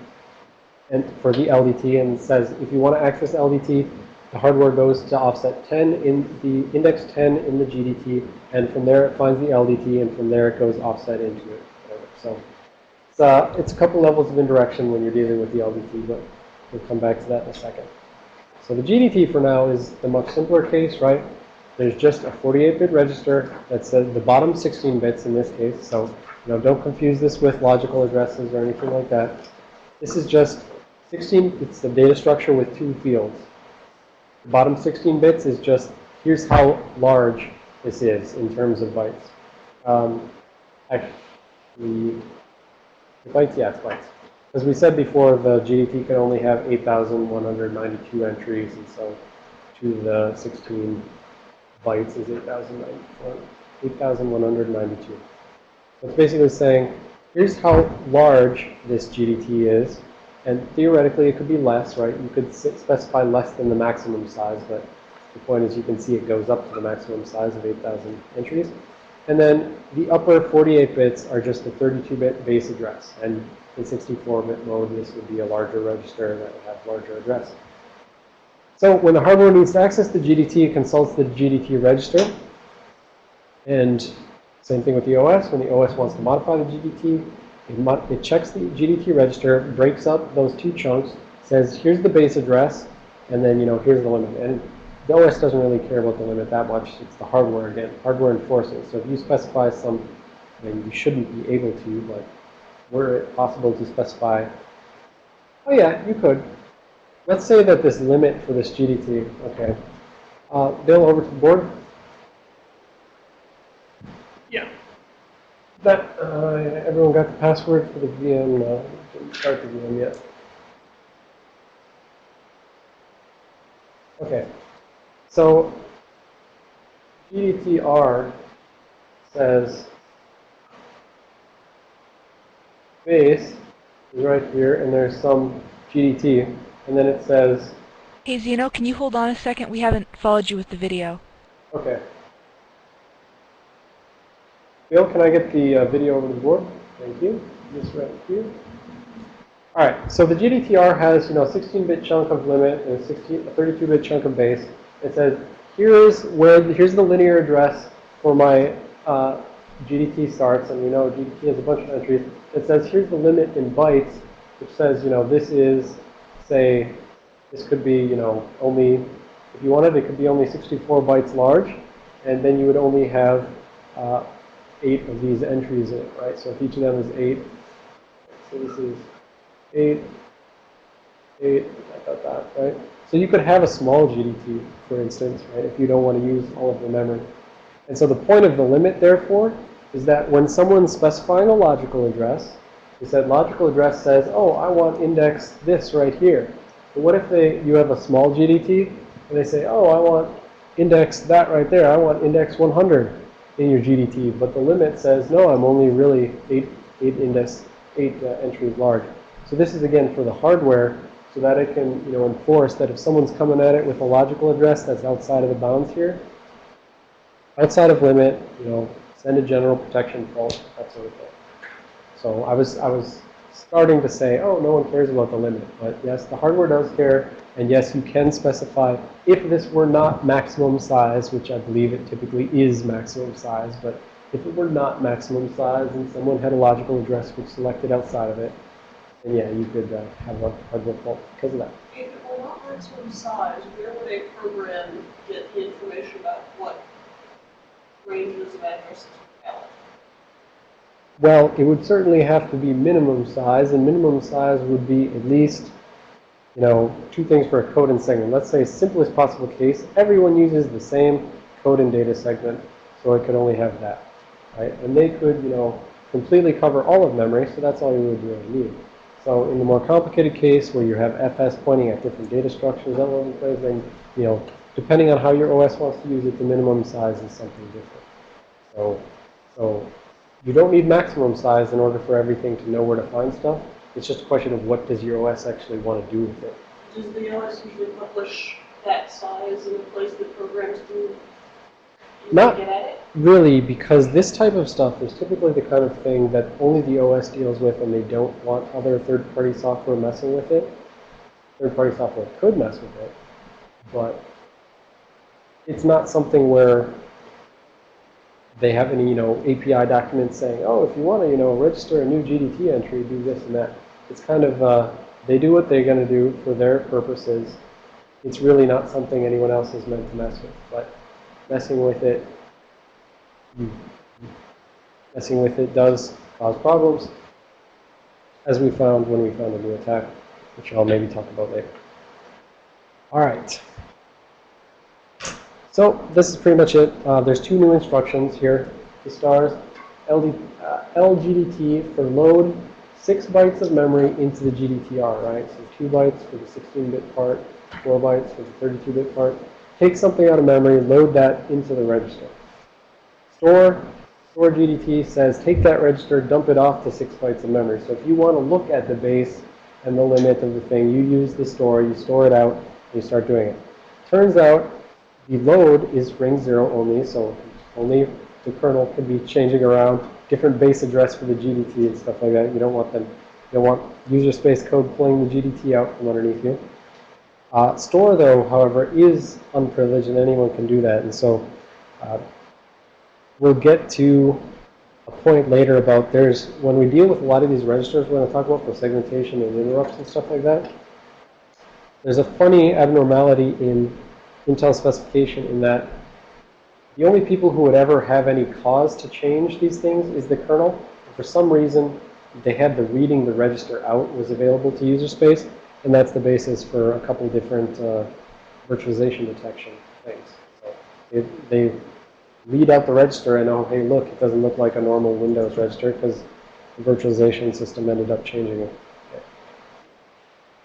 and for the LDT and says if you want to access LDT, the hardware goes to offset 10 in the index 10 in the GDT, and from there it finds the LDT, and from there it goes offset into it. So it's, uh, it's a couple levels of indirection when you're dealing with the LDT, but we'll come back to that in a second. So the GDT for now is the much simpler case, right? There's just a 48-bit register that says the bottom 16 bits in this case. So you know, don't confuse this with logical addresses or anything like that. This is just 16, it's the data structure with two fields. The bottom 16 bits is just, here's how large this is in terms of bytes. Um, actually, the bytes, yeah, it's bytes. As we said before, the GDT can only have 8,192 entries, and so to the 16 bytes is 8,192. So it's basically saying, here's how large this GDT is, and theoretically, it could be less, right? You could specify less than the maximum size, but the point is you can see it goes up to the maximum size of 8,000 entries. And then the upper 48 bits are just the 32-bit base address. And in 64-bit mode, this would be a larger register that would have larger address. So when the hardware needs to access the GDT, it consults the GDT register. And same thing with the OS. When the OS wants to modify the GDT, it, it checks the GDT register, breaks up those two chunks, says, here's the base address, and then, you know, here's the limit. And the OS doesn't really care about the limit that much. It's the hardware, again, hardware enforcing. So if you specify some, then you shouldn't be able to, but were it possible to specify, oh yeah, you could. Let's say that this limit for this GDT, okay. Uh, Bill, over to the board. That, uh, everyone got the password for the VM, uh, didn't start the VM yet. Okay. So, GDTR says base is right here, and there's some GDT, and then it says, Hey Xeno, can you hold on a second? We haven't followed you with the video. okay. Bill, can I get the uh, video over the board? Thank you. This right here. All right, so the GDTR has, you know, 16-bit chunk of limit and a 32-bit chunk of base. It says, here's where, the, here's the linear address for my uh, GDT starts, and you know GDT has a bunch of entries. It says, here's the limit in bytes, which says, you know, this is, say, this could be, you know, only, if you wanted, it could be only 64 bytes large, and then you would only have uh, eight of these entries in it, right? So if each of them is eight, so this is eight, eight, dot, dot, right? So you could have a small GDT, for instance, right, if you don't want to use all of the memory. And so the point of the limit, therefore, is that when someone's specifying a logical address, is that logical address says, oh, I want index this right here. But what if they you have a small GDT, and they say, oh, I want index that right there. I want index 100 in your GDT, but the limit says, no, I'm only really eight, eight index, eight uh, entries large. So this is, again, for the hardware so that it can, you know, enforce that if someone's coming at it with a logical address that's outside of the bounds here, outside of limit, you know, send a general protection fault, that sort of thing. So I was, I was starting to say, oh, no one cares about the limit. But yes, the hardware does care. And yes, you can specify if this were not maximum size, which I believe it typically is maximum size, but if it were not maximum size and someone had a logical address which selected outside of it, then yeah, you could uh, have a hardware fault because of that. If it were not maximum size, where would a program get the information about what ranges of addresses are valid? Well, it would certainly have to be minimum size, and minimum size would be at least, you know, two things for a code and segment. Let's say simplest possible case, everyone uses the same code and data segment, so it could only have that, right? And they could, you know, completely cover all of memory, so that's all you would really need. So in the more complicated case where you have FS pointing at different data structures all over the place, then, you know, depending on how your OS wants to use it, the minimum size is something different. So, so you don't need maximum size in order for everything to know where to find stuff. It's just a question of what does your OS actually want to do with it. Does the OS usually publish that size in a place that programs do? Not- get at it? Really, because this type of stuff is typically the kind of thing that only the OS deals with and they don't want other third-party software messing with it. Third-party software could mess with it, but it's not something where they have any, you know, API documents saying, oh, if you want to, you know, register a new GDT entry, do this and that. It's kind of, uh, they do what they're going to do for their purposes. It's really not something anyone else is meant to mess with, but messing with it messing with it does cause problems, as we found when we found a new attack, which I'll maybe talk about later. All right. So this is pretty much it. Uh, there's two new instructions here. The stars, LD, uh, LGDT for load six bytes of memory into the GDTR, right? So two bytes for the 16-bit part, four bytes for the 32-bit part. Take something out of memory, load that into the register. Store, store GDT says take that register, dump it off to six bytes of memory. So if you want to look at the base and the limit of the thing, you use the store, you store it out, you start doing it. Turns out the load is ring zero only, so only the kernel can be changing around different base address for the GDT and stuff like that. You don't want them, you don't want user space code pulling the GDT out from underneath you. Uh, store, though, however, is unprivileged, and anyone can do that. And so uh, we'll get to a point later about there's, when we deal with a lot of these registers we're going to talk about for segmentation and interrupts and stuff like that, there's a funny abnormality in Intel specification in that the only people who would ever have any cause to change these things is the kernel. For some reason, they had the reading the register out was available to user space, and that's the basis for a couple different uh, virtualization detection things. So it, they read out the register and oh, hey, look, it doesn't look like a normal Windows register because the virtualization system ended up changing it.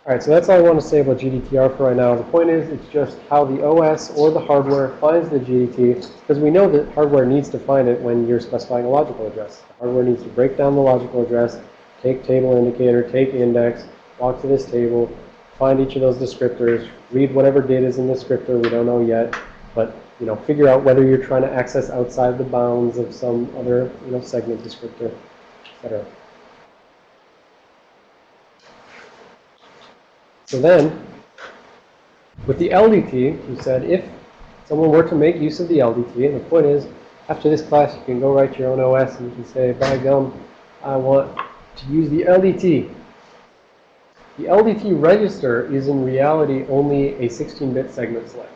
All right, so that's all I want to say about GDTR for right now. The point is, it's just how the OS or the hardware finds the GDT, because we know that hardware needs to find it when you're specifying a logical address. The hardware needs to break down the logical address, take table indicator, take index, walk to this table, find each of those descriptors, read whatever data is in the descriptor, we don't know yet, but you know, figure out whether you're trying to access outside the bounds of some other, you know, segment descriptor, etc. So then, with the LDT, you said if someone were to make use of the LDT, and the point is, after this class, you can go write your own OS and you can say, by gum, I want to use the LDT. The LDT register is in reality only a 16-bit segment selector.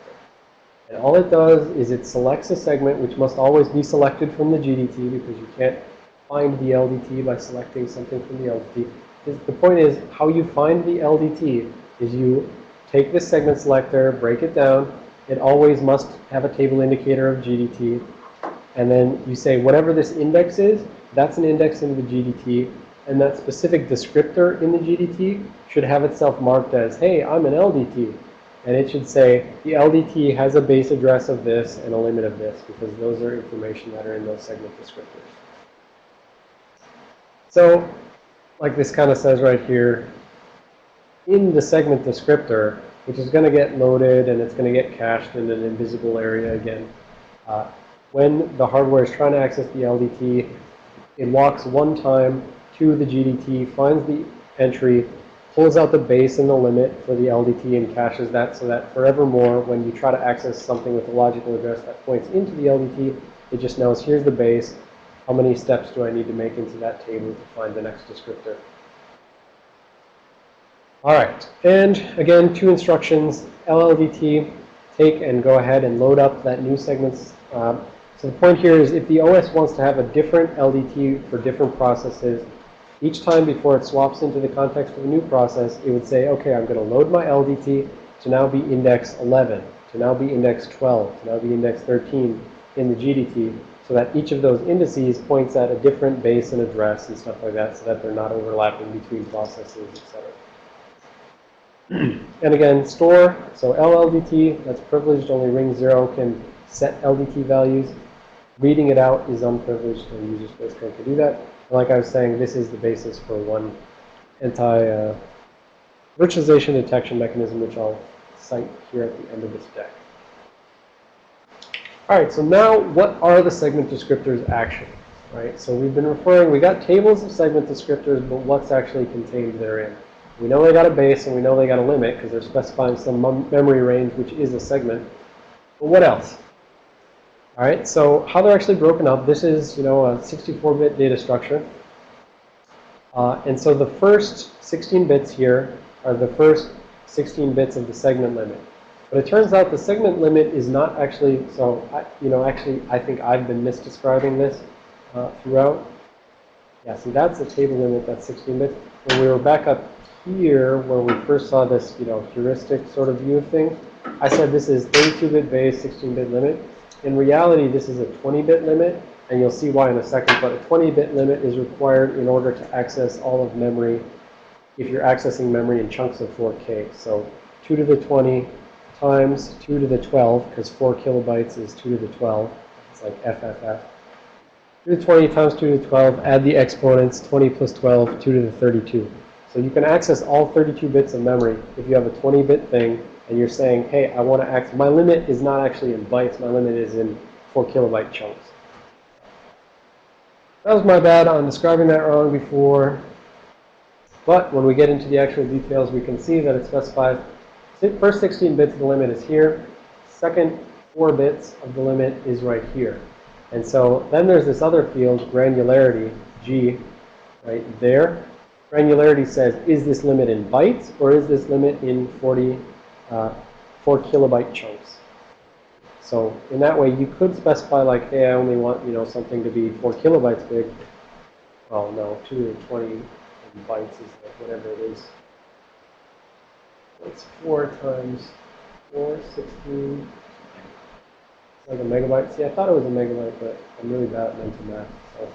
And all it does is it selects a segment which must always be selected from the GDT because you can't find the LDT by selecting something from the LDT. The point is, how you find the LDT is you take this segment selector, break it down. It always must have a table indicator of GDT. And then you say whatever this index is, that's an index in the GDT. And that specific descriptor in the GDT should have itself marked as, hey, I'm an LDT. And it should say the LDT has a base address of this and a limit of this because those are information that are in those segment descriptors. So, like this kind of says right here, in the segment descriptor, which is going to get loaded and it's going to get cached in an invisible area again. Uh, when the hardware is trying to access the LDT, it walks one time to the GDT, finds the entry, pulls out the base and the limit for the LDT and caches that so that forevermore, when you try to access something with a logical address that points into the LDT, it just knows here's the base. How many steps do I need to make into that table to find the next descriptor? All right, and again, two instructions, LLDT, take and go ahead and load up that new segments, uh, So the point here is if the OS wants to have a different LDT for different processes, each time before it swaps into the context of a new process, it would say, okay, I'm going to load my LDT to now be index 11, to now be index 12, to now be index 13 in the GDT, so that each of those indices points at a different base and address and stuff like that, so that they're not overlapping between processes, etc. and again, store, so LLDT, that's privileged, only ring 0 can set LDT values. Reading it out is unprivileged, and user space code can do that. And like I was saying, this is the basis for one anti-virtualization uh, detection mechanism, which I'll cite here at the end of this deck. All right, so now what are the segment descriptors actually? Right, so we've been referring, we got tables of segment descriptors, but what's actually contained therein? We know they got a base and we know they got a limit because they're specifying some memory range, which is a segment. But what else? All right, so how they're actually broken up, this is, you know, a 64-bit data structure. Uh, and so the first 16 bits here are the first 16 bits of the segment limit. But it turns out the segment limit is not actually, so, I, you know, actually, I think I've been misdescribing this uh, throughout. Yeah, see, that's the table limit, that's 16 bits. When we were back up here, where we first saw this, you know, heuristic sort of view of things, I said this is 32-bit base, 16-bit limit. In reality, this is a 20-bit limit, and you'll see why in a second, but a 20-bit limit is required in order to access all of memory if you're accessing memory in chunks of 4K. So 2 to the 20 times 2 to the 12, because 4 kilobytes is 2 to the 12. It's like FFF. 2 to the 20 times 2 to the 12, add the exponents, 20 plus 12, 2 to the 32. So you can access all 32 bits of memory if you have a 20-bit thing and you're saying, hey, I want to access, my limit is not actually in bytes, my limit is in 4 kilobyte chunks. That was my bad on describing that wrong before. But when we get into the actual details, we can see that it specifies first 16 bits of the limit is here. Second 4 bits of the limit is right here. And so then there's this other field, granularity, G, right there. Granularity says, is this limit in bytes or is this limit in 40, uh, 4 kilobyte chunks? So in that way, you could specify like, hey, I only want, you know, something to be 4 kilobytes big. Well, no, 220 bytes is like whatever it is. It's 4 times 4, 16. It's like a megabyte. See, I thought it was a megabyte, but I'm really bad at mental math. So.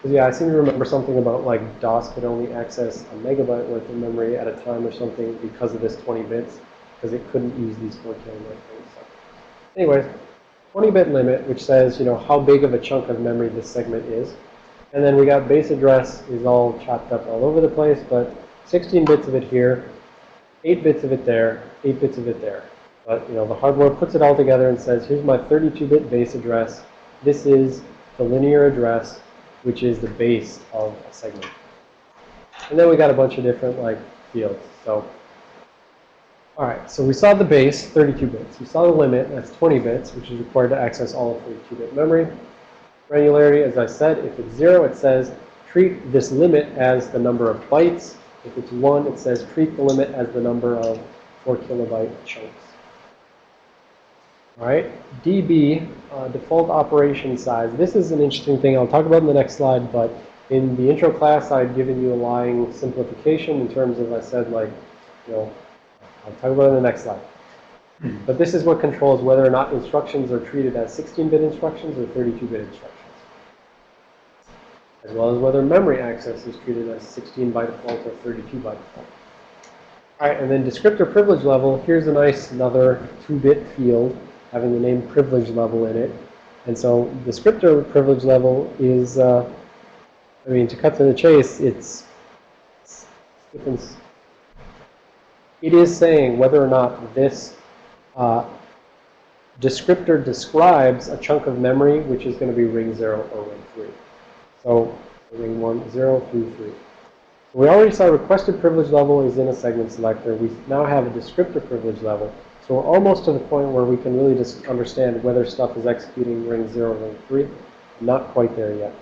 Because yeah, I seem to remember something about like DOS could only access a megabyte worth of memory at a time or something because of this 20 bits, because it couldn't use these 4 kilobyte things. So. Anyways, 20-bit limit, which says, you know, how big of a chunk of memory this segment is. And then we got base address is all chopped up all over the place, but 16 bits of it here, 8 bits of it there, 8 bits of it there. But, you know, the hardware puts it all together and says, here's my 32-bit base address. This is the linear address, which is the base of a segment. And then we got a bunch of different, like, fields. So, all right, so we saw the base, 32 bits. We saw the limit, that's 20 bits, which is required to access all of 32-bit memory. Granularity, as I said, if it's 0, it says treat this limit as the number of bytes. If it's 1, it says treat the limit as the number of 4 kilobyte chunks. All right, DB, uh, default operation size. This is an interesting thing I'll talk about in the next slide, but in the intro class, I'd given you a lying simplification in terms of, I said, like, you know, I'll talk about it in the next slide. But this is what controls whether or not instructions are treated as 16-bit instructions or 32-bit instructions as well as whether memory access is treated as 16 by default or 32 by default. All right, and then descriptor privilege level, here's a nice another 2-bit field having the name privilege level in it. And so the descriptor privilege level is, uh, I mean, to cut to the chase, it's, it's it is saying whether or not this uh, descriptor describes a chunk of memory which is going to be ring 0 or ring 3. So ring 1, 0 through 3. So We already saw requested privilege level is in a segment selector. We now have a descriptor privilege level. So we're almost to the point where we can really just understand whether stuff is executing ring 0 or ring 3. Not quite there yet.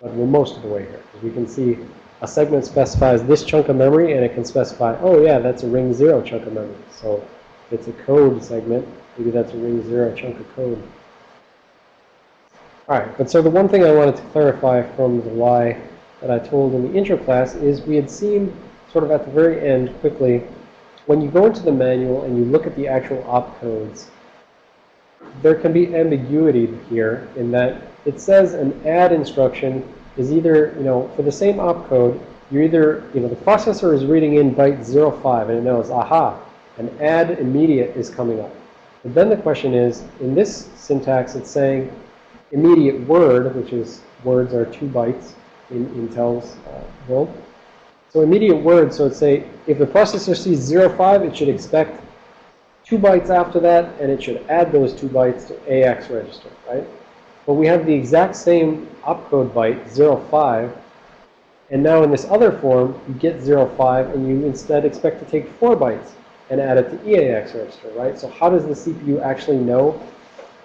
But we're most of the way here. We can see a segment specifies this chunk of memory, and it can specify, oh yeah, that's a ring 0 chunk of memory. So it's a code segment, maybe that's a ring 0 chunk of code. All right, but so the one thing I wanted to clarify from the lie that I told in the intro class is we had seen sort of at the very end quickly, when you go into the manual and you look at the actual opcodes, there can be ambiguity here in that it says an add instruction is either, you know, for the same opcode, you're either, you know, the processor is reading in byte 05 and it knows, aha, an add immediate is coming up. But then the question is, in this syntax, it's saying immediate word, which is words are two bytes in Intel's uh, world. So immediate word, so it's say, if the processor sees 05, it should expect two bytes after that, and it should add those two bytes to AX register, right? But we have the exact same opcode byte, 05, and now in this other form, you get 05, and you instead expect to take four bytes and add it to EAX register, right? So how does the CPU actually know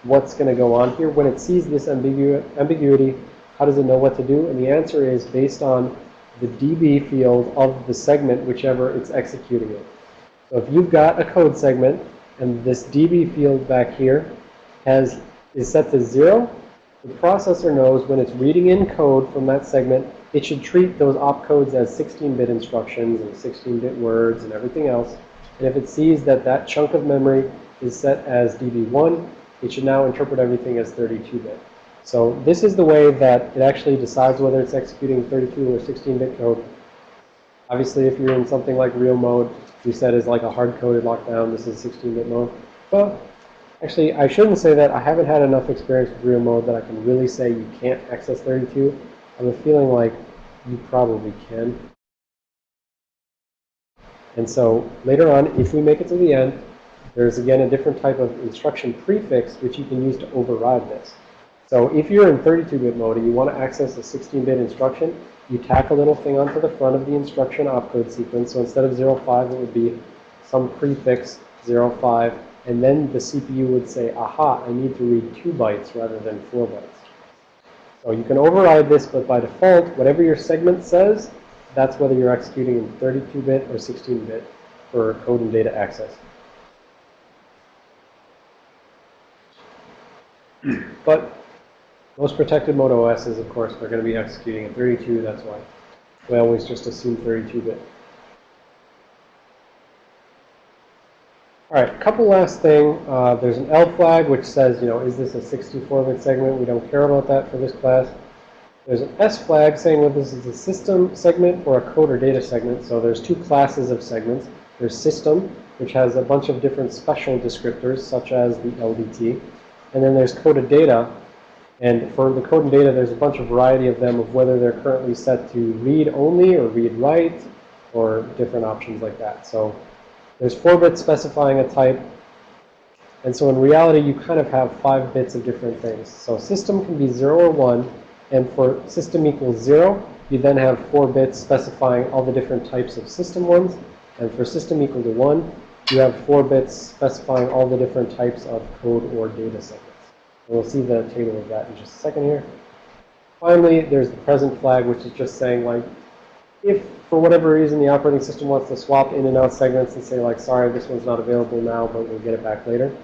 what's going to go on here? When it sees this ambigu ambiguity, how does it know what to do? And the answer is based on the DB field of the segment, whichever it's executing it. So if you've got a code segment and this DB field back here has is set to zero, the processor knows when it's reading in code from that segment, it should treat those opcodes as 16-bit instructions and 16-bit words and everything else. And if it sees that that chunk of memory is set as DB1, it should now interpret everything as 32-bit. So this is the way that it actually decides whether it's executing 32 or 16-bit code. Obviously, if you're in something like real mode, you set as like a hard-coded lockdown, this is 16-bit mode. But actually, I shouldn't say that. I haven't had enough experience with real mode that I can really say you can't access 32. I have a feeling like you probably can. And so later on, if we make it to the end, there's again a different type of instruction prefix which you can use to override this. So if you're in 32-bit mode and you want to access a 16-bit instruction, you tack a little thing onto the front of the instruction opcode sequence. So instead of 05, it would be some prefix 05. And then the CPU would say, aha, I need to read 2 bytes rather than 4 bytes. So you can override this, but by default, whatever your segment says, that's whether you're executing in 32-bit or 16-bit for code and data access. But most protected mode OSs, of course, they're going to be executing in 32. That's why we always just assume 32-bit. All right, couple last thing. Uh, there's an L flag which says, you know, is this a 64-bit segment? We don't care about that for this class. There's an S flag saying whether this is a system segment or a code or data segment. So there's two classes of segments. There's system, which has a bunch of different special descriptors, such as the LDT. And then there's coded data, and for the code and data, there's a bunch of variety of them of whether they're currently set to read only or read write or different options like that. So there's four bits specifying a type. And so in reality, you kind of have five bits of different things. So system can be 0 or 1. And for system equals 0, you then have four bits specifying all the different types of system ones. And for system equal to 1, you have four bits specifying all the different types of code or data segments. We'll see the table of that in just a second here. Finally, there's the present flag, which is just saying, like, if for whatever reason the operating system wants to swap in and out segments and say, like, sorry, this one's not available now, but we'll get it back later,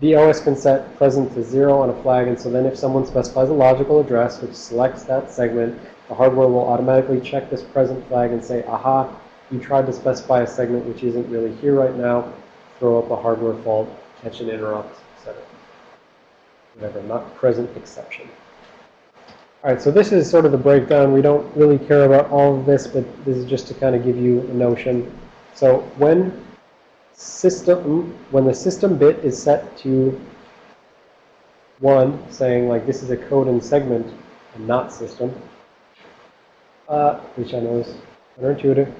the OS can set present to 0 on a flag. And so then if someone specifies a logical address, which selects that segment, the hardware will automatically check this present flag and say, aha, you tried to specify a segment which isn't really here right now, throw up a hardware fault, catch an interrupt, whatever, not present exception. All right, so this is sort of the breakdown. We don't really care about all of this, but this is just to kind of give you a notion. So when system, when the system bit is set to 1, saying like this is a code and segment and not system, uh, which I know is counterintuitive.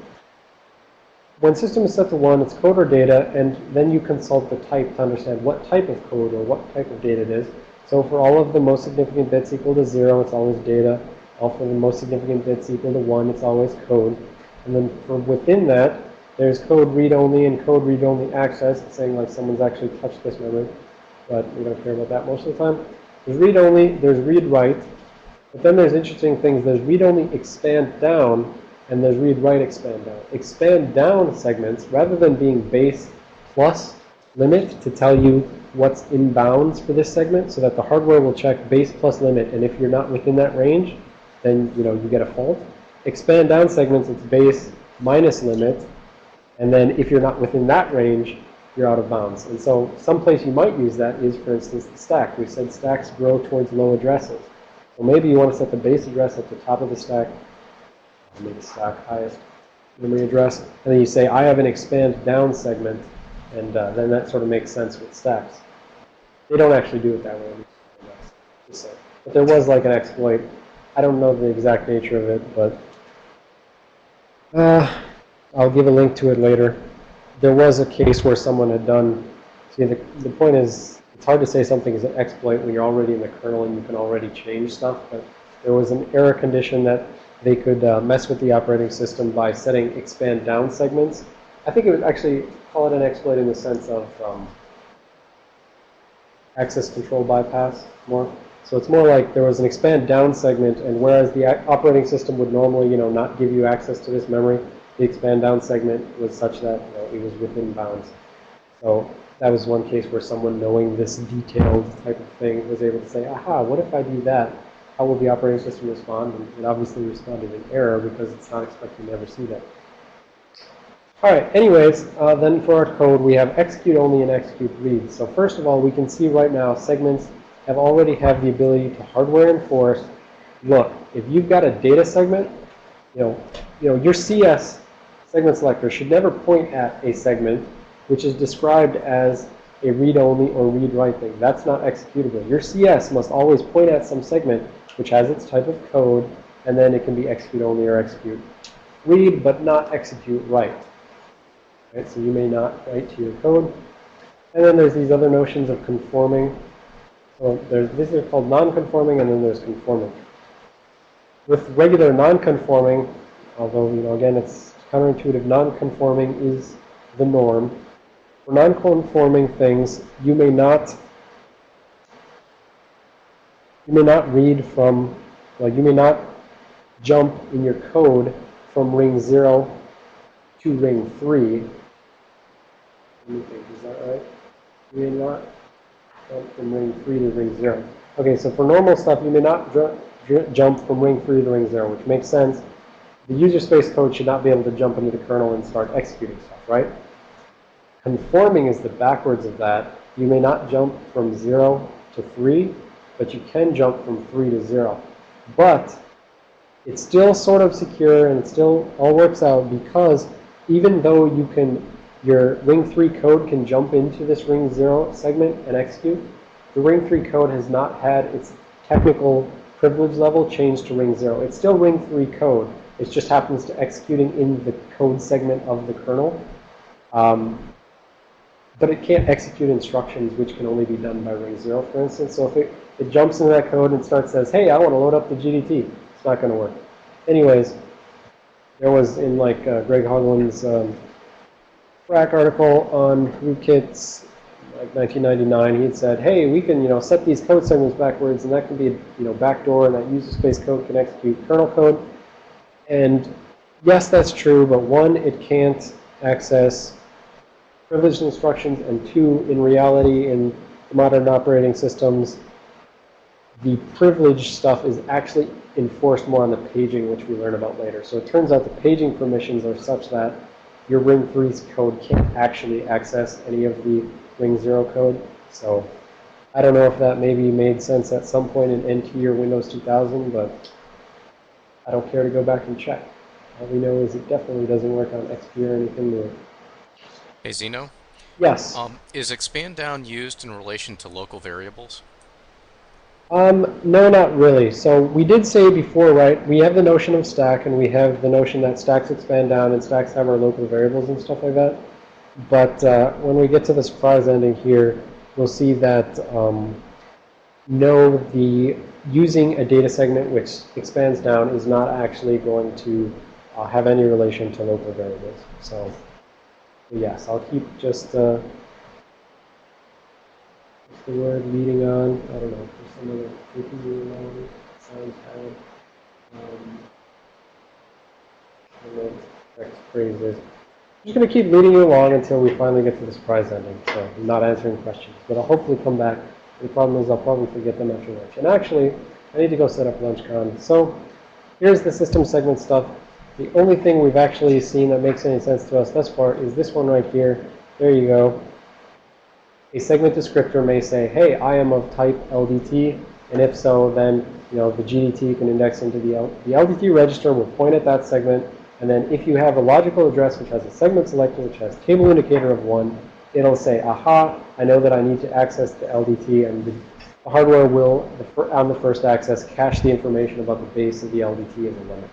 When system is set to 1, it's code or data, and then you consult the type to understand what type of code or what type of data it is. So for all of the most significant bits equal to 0, it's always data. All for the most significant bits equal to 1, it's always code. And then for within that, there's code read-only and code read-only access. Saying like someone's actually touched this memory, but we don't care about that most of the time. There's read-only, there's read-write. But then there's interesting things. There's read-only expand down, and there's read write expand down. Expand down segments, rather than being base plus limit to tell you what's in bounds for this segment so that the hardware will check base plus limit. And if you're not within that range, then, you know, you get a fault. Expand down segments, it's base minus limit. And then if you're not within that range, you're out of bounds. And so someplace you might use that is, for instance, the stack. We said stacks grow towards low addresses. So maybe you want to set the base address at the top of the stack, maybe stack highest memory address, and then you say, I have an expand down segment, and uh, then that sort of makes sense with stacks. They don't actually do it that way. But there was like an exploit. I don't know the exact nature of it, but uh, I'll give a link to it later. There was a case where someone had done, see, the, the point is, it's hard to say something is an exploit when you're already in the kernel and you can already change stuff, but there was an error condition that they could uh, mess with the operating system by setting expand down segments. I think it would actually call it an exploit in the sense of um, access control bypass more. So it's more like there was an expand down segment, and whereas the operating system would normally, you know, not give you access to this memory, the expand down segment was such that you know, it was within bounds. So that was one case where someone knowing this detailed type of thing was able to say, aha, what if I do that? How will the operating system respond? And it obviously responded in error because it's not expecting to ever see that. All right, anyways, uh, then for our code, we have execute only and execute read. So first of all, we can see right now segments have already have the ability to hardware enforce. Look, if you've got a data segment, you know, you know, your CS segment selector should never point at a segment which is described as a read-only or read-write thing. That's not executable. Your CS must always point at some segment which has its type of code, and then it can be execute only or execute read, but not execute write. Right? So you may not write to your code. And then there's these other notions of conforming. So there's, these are called non-conforming, and then there's conforming. With regular non-conforming, although, you know, again, it's counterintuitive, non-conforming is the norm. For non-conforming things, you may not you may not read from, well, you may not jump in your code from ring 0 to ring 3. Let me think, is that right? You may not jump from ring 3 to ring 0. Okay, so for normal stuff, you may not jump from ring 3 to ring 0, which makes sense. The user space code should not be able to jump into the kernel and start executing stuff, right? Conforming is the backwards of that. You may not jump from 0 to 3, but you can jump from 3 to 0. But it's still sort of secure and it still all works out because even though you can, your ring 3 code can jump into this ring 0 segment and execute, the ring 3 code has not had its technical privilege level changed to ring 0. It's still ring 3 code. It just happens to executing in the code segment of the kernel. Um, but it can't execute instructions which can only be done by ring 0, for instance. So if it it jumps into that code and starts says, hey, I want to load up the GDT. It's not going to work. Anyways, there was in like uh, Greg Hoglund's um, Phrack article on rootkits, like 1999, he had said, hey, we can, you know, set these code segments backwards, and that can be, you know, backdoor, and that user space code can execute kernel code. And yes, that's true, but one, it can't access privileged instructions, and two, in reality, in modern operating systems, the privilege stuff is actually enforced more on the paging, which we learn about later. So it turns out the paging permissions are such that your Ring 3's code can't actually access any of the Ring 0 code. So I don't know if that maybe made sense at some point in NT or Windows 2000, but I don't care to go back and check. All we know is it definitely doesn't work on XP or anything new. Hey, Xeno? Yes. Um, is expand down used in relation to local variables? Um, no, not really. So we did say before, right, we have the notion of stack, and we have the notion that stacks expand down, and stacks have our local variables and stuff like that. But uh, when we get to the surprise ending here, we'll see that um, no, the using a data segment which expands down is not actually going to uh, have any relation to local variables. So yes, I'll keep just uh, what's the word leading on? I don't know some of the freaking along sounds had. Um, correct is. just going to keep leading you along until we finally get to the surprise ending. So I'm not answering questions, but I'll hopefully come back. The problem is I'll probably forget them after lunch. And actually, I need to go set up LunchCon. So here's the system segment stuff. The only thing we've actually seen that makes any sense to us thus far is this one right here. There you go. A segment descriptor may say, hey, I am of type LDT. And if so, then you know the GDT can index into the, L the LDT register will point at that segment. And then if you have a logical address which has a segment selector which has table indicator of 1, it'll say, aha, I know that I need to access the LDT. And the, the hardware will, on the first access, cache the information about the base of the LDT as a limit.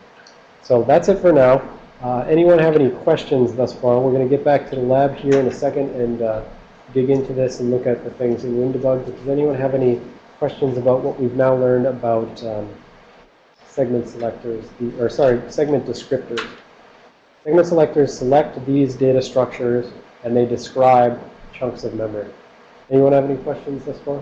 So that's it for now. Uh, anyone have any questions thus far? We're going to get back to the lab here in a second and uh, dig into this and look at the things in WinDbg. Does anyone have any questions about what we've now learned about um, segment selectors, the, or sorry, segment descriptors? Segment selectors select these data structures and they describe chunks of memory. Anyone have any questions thus far?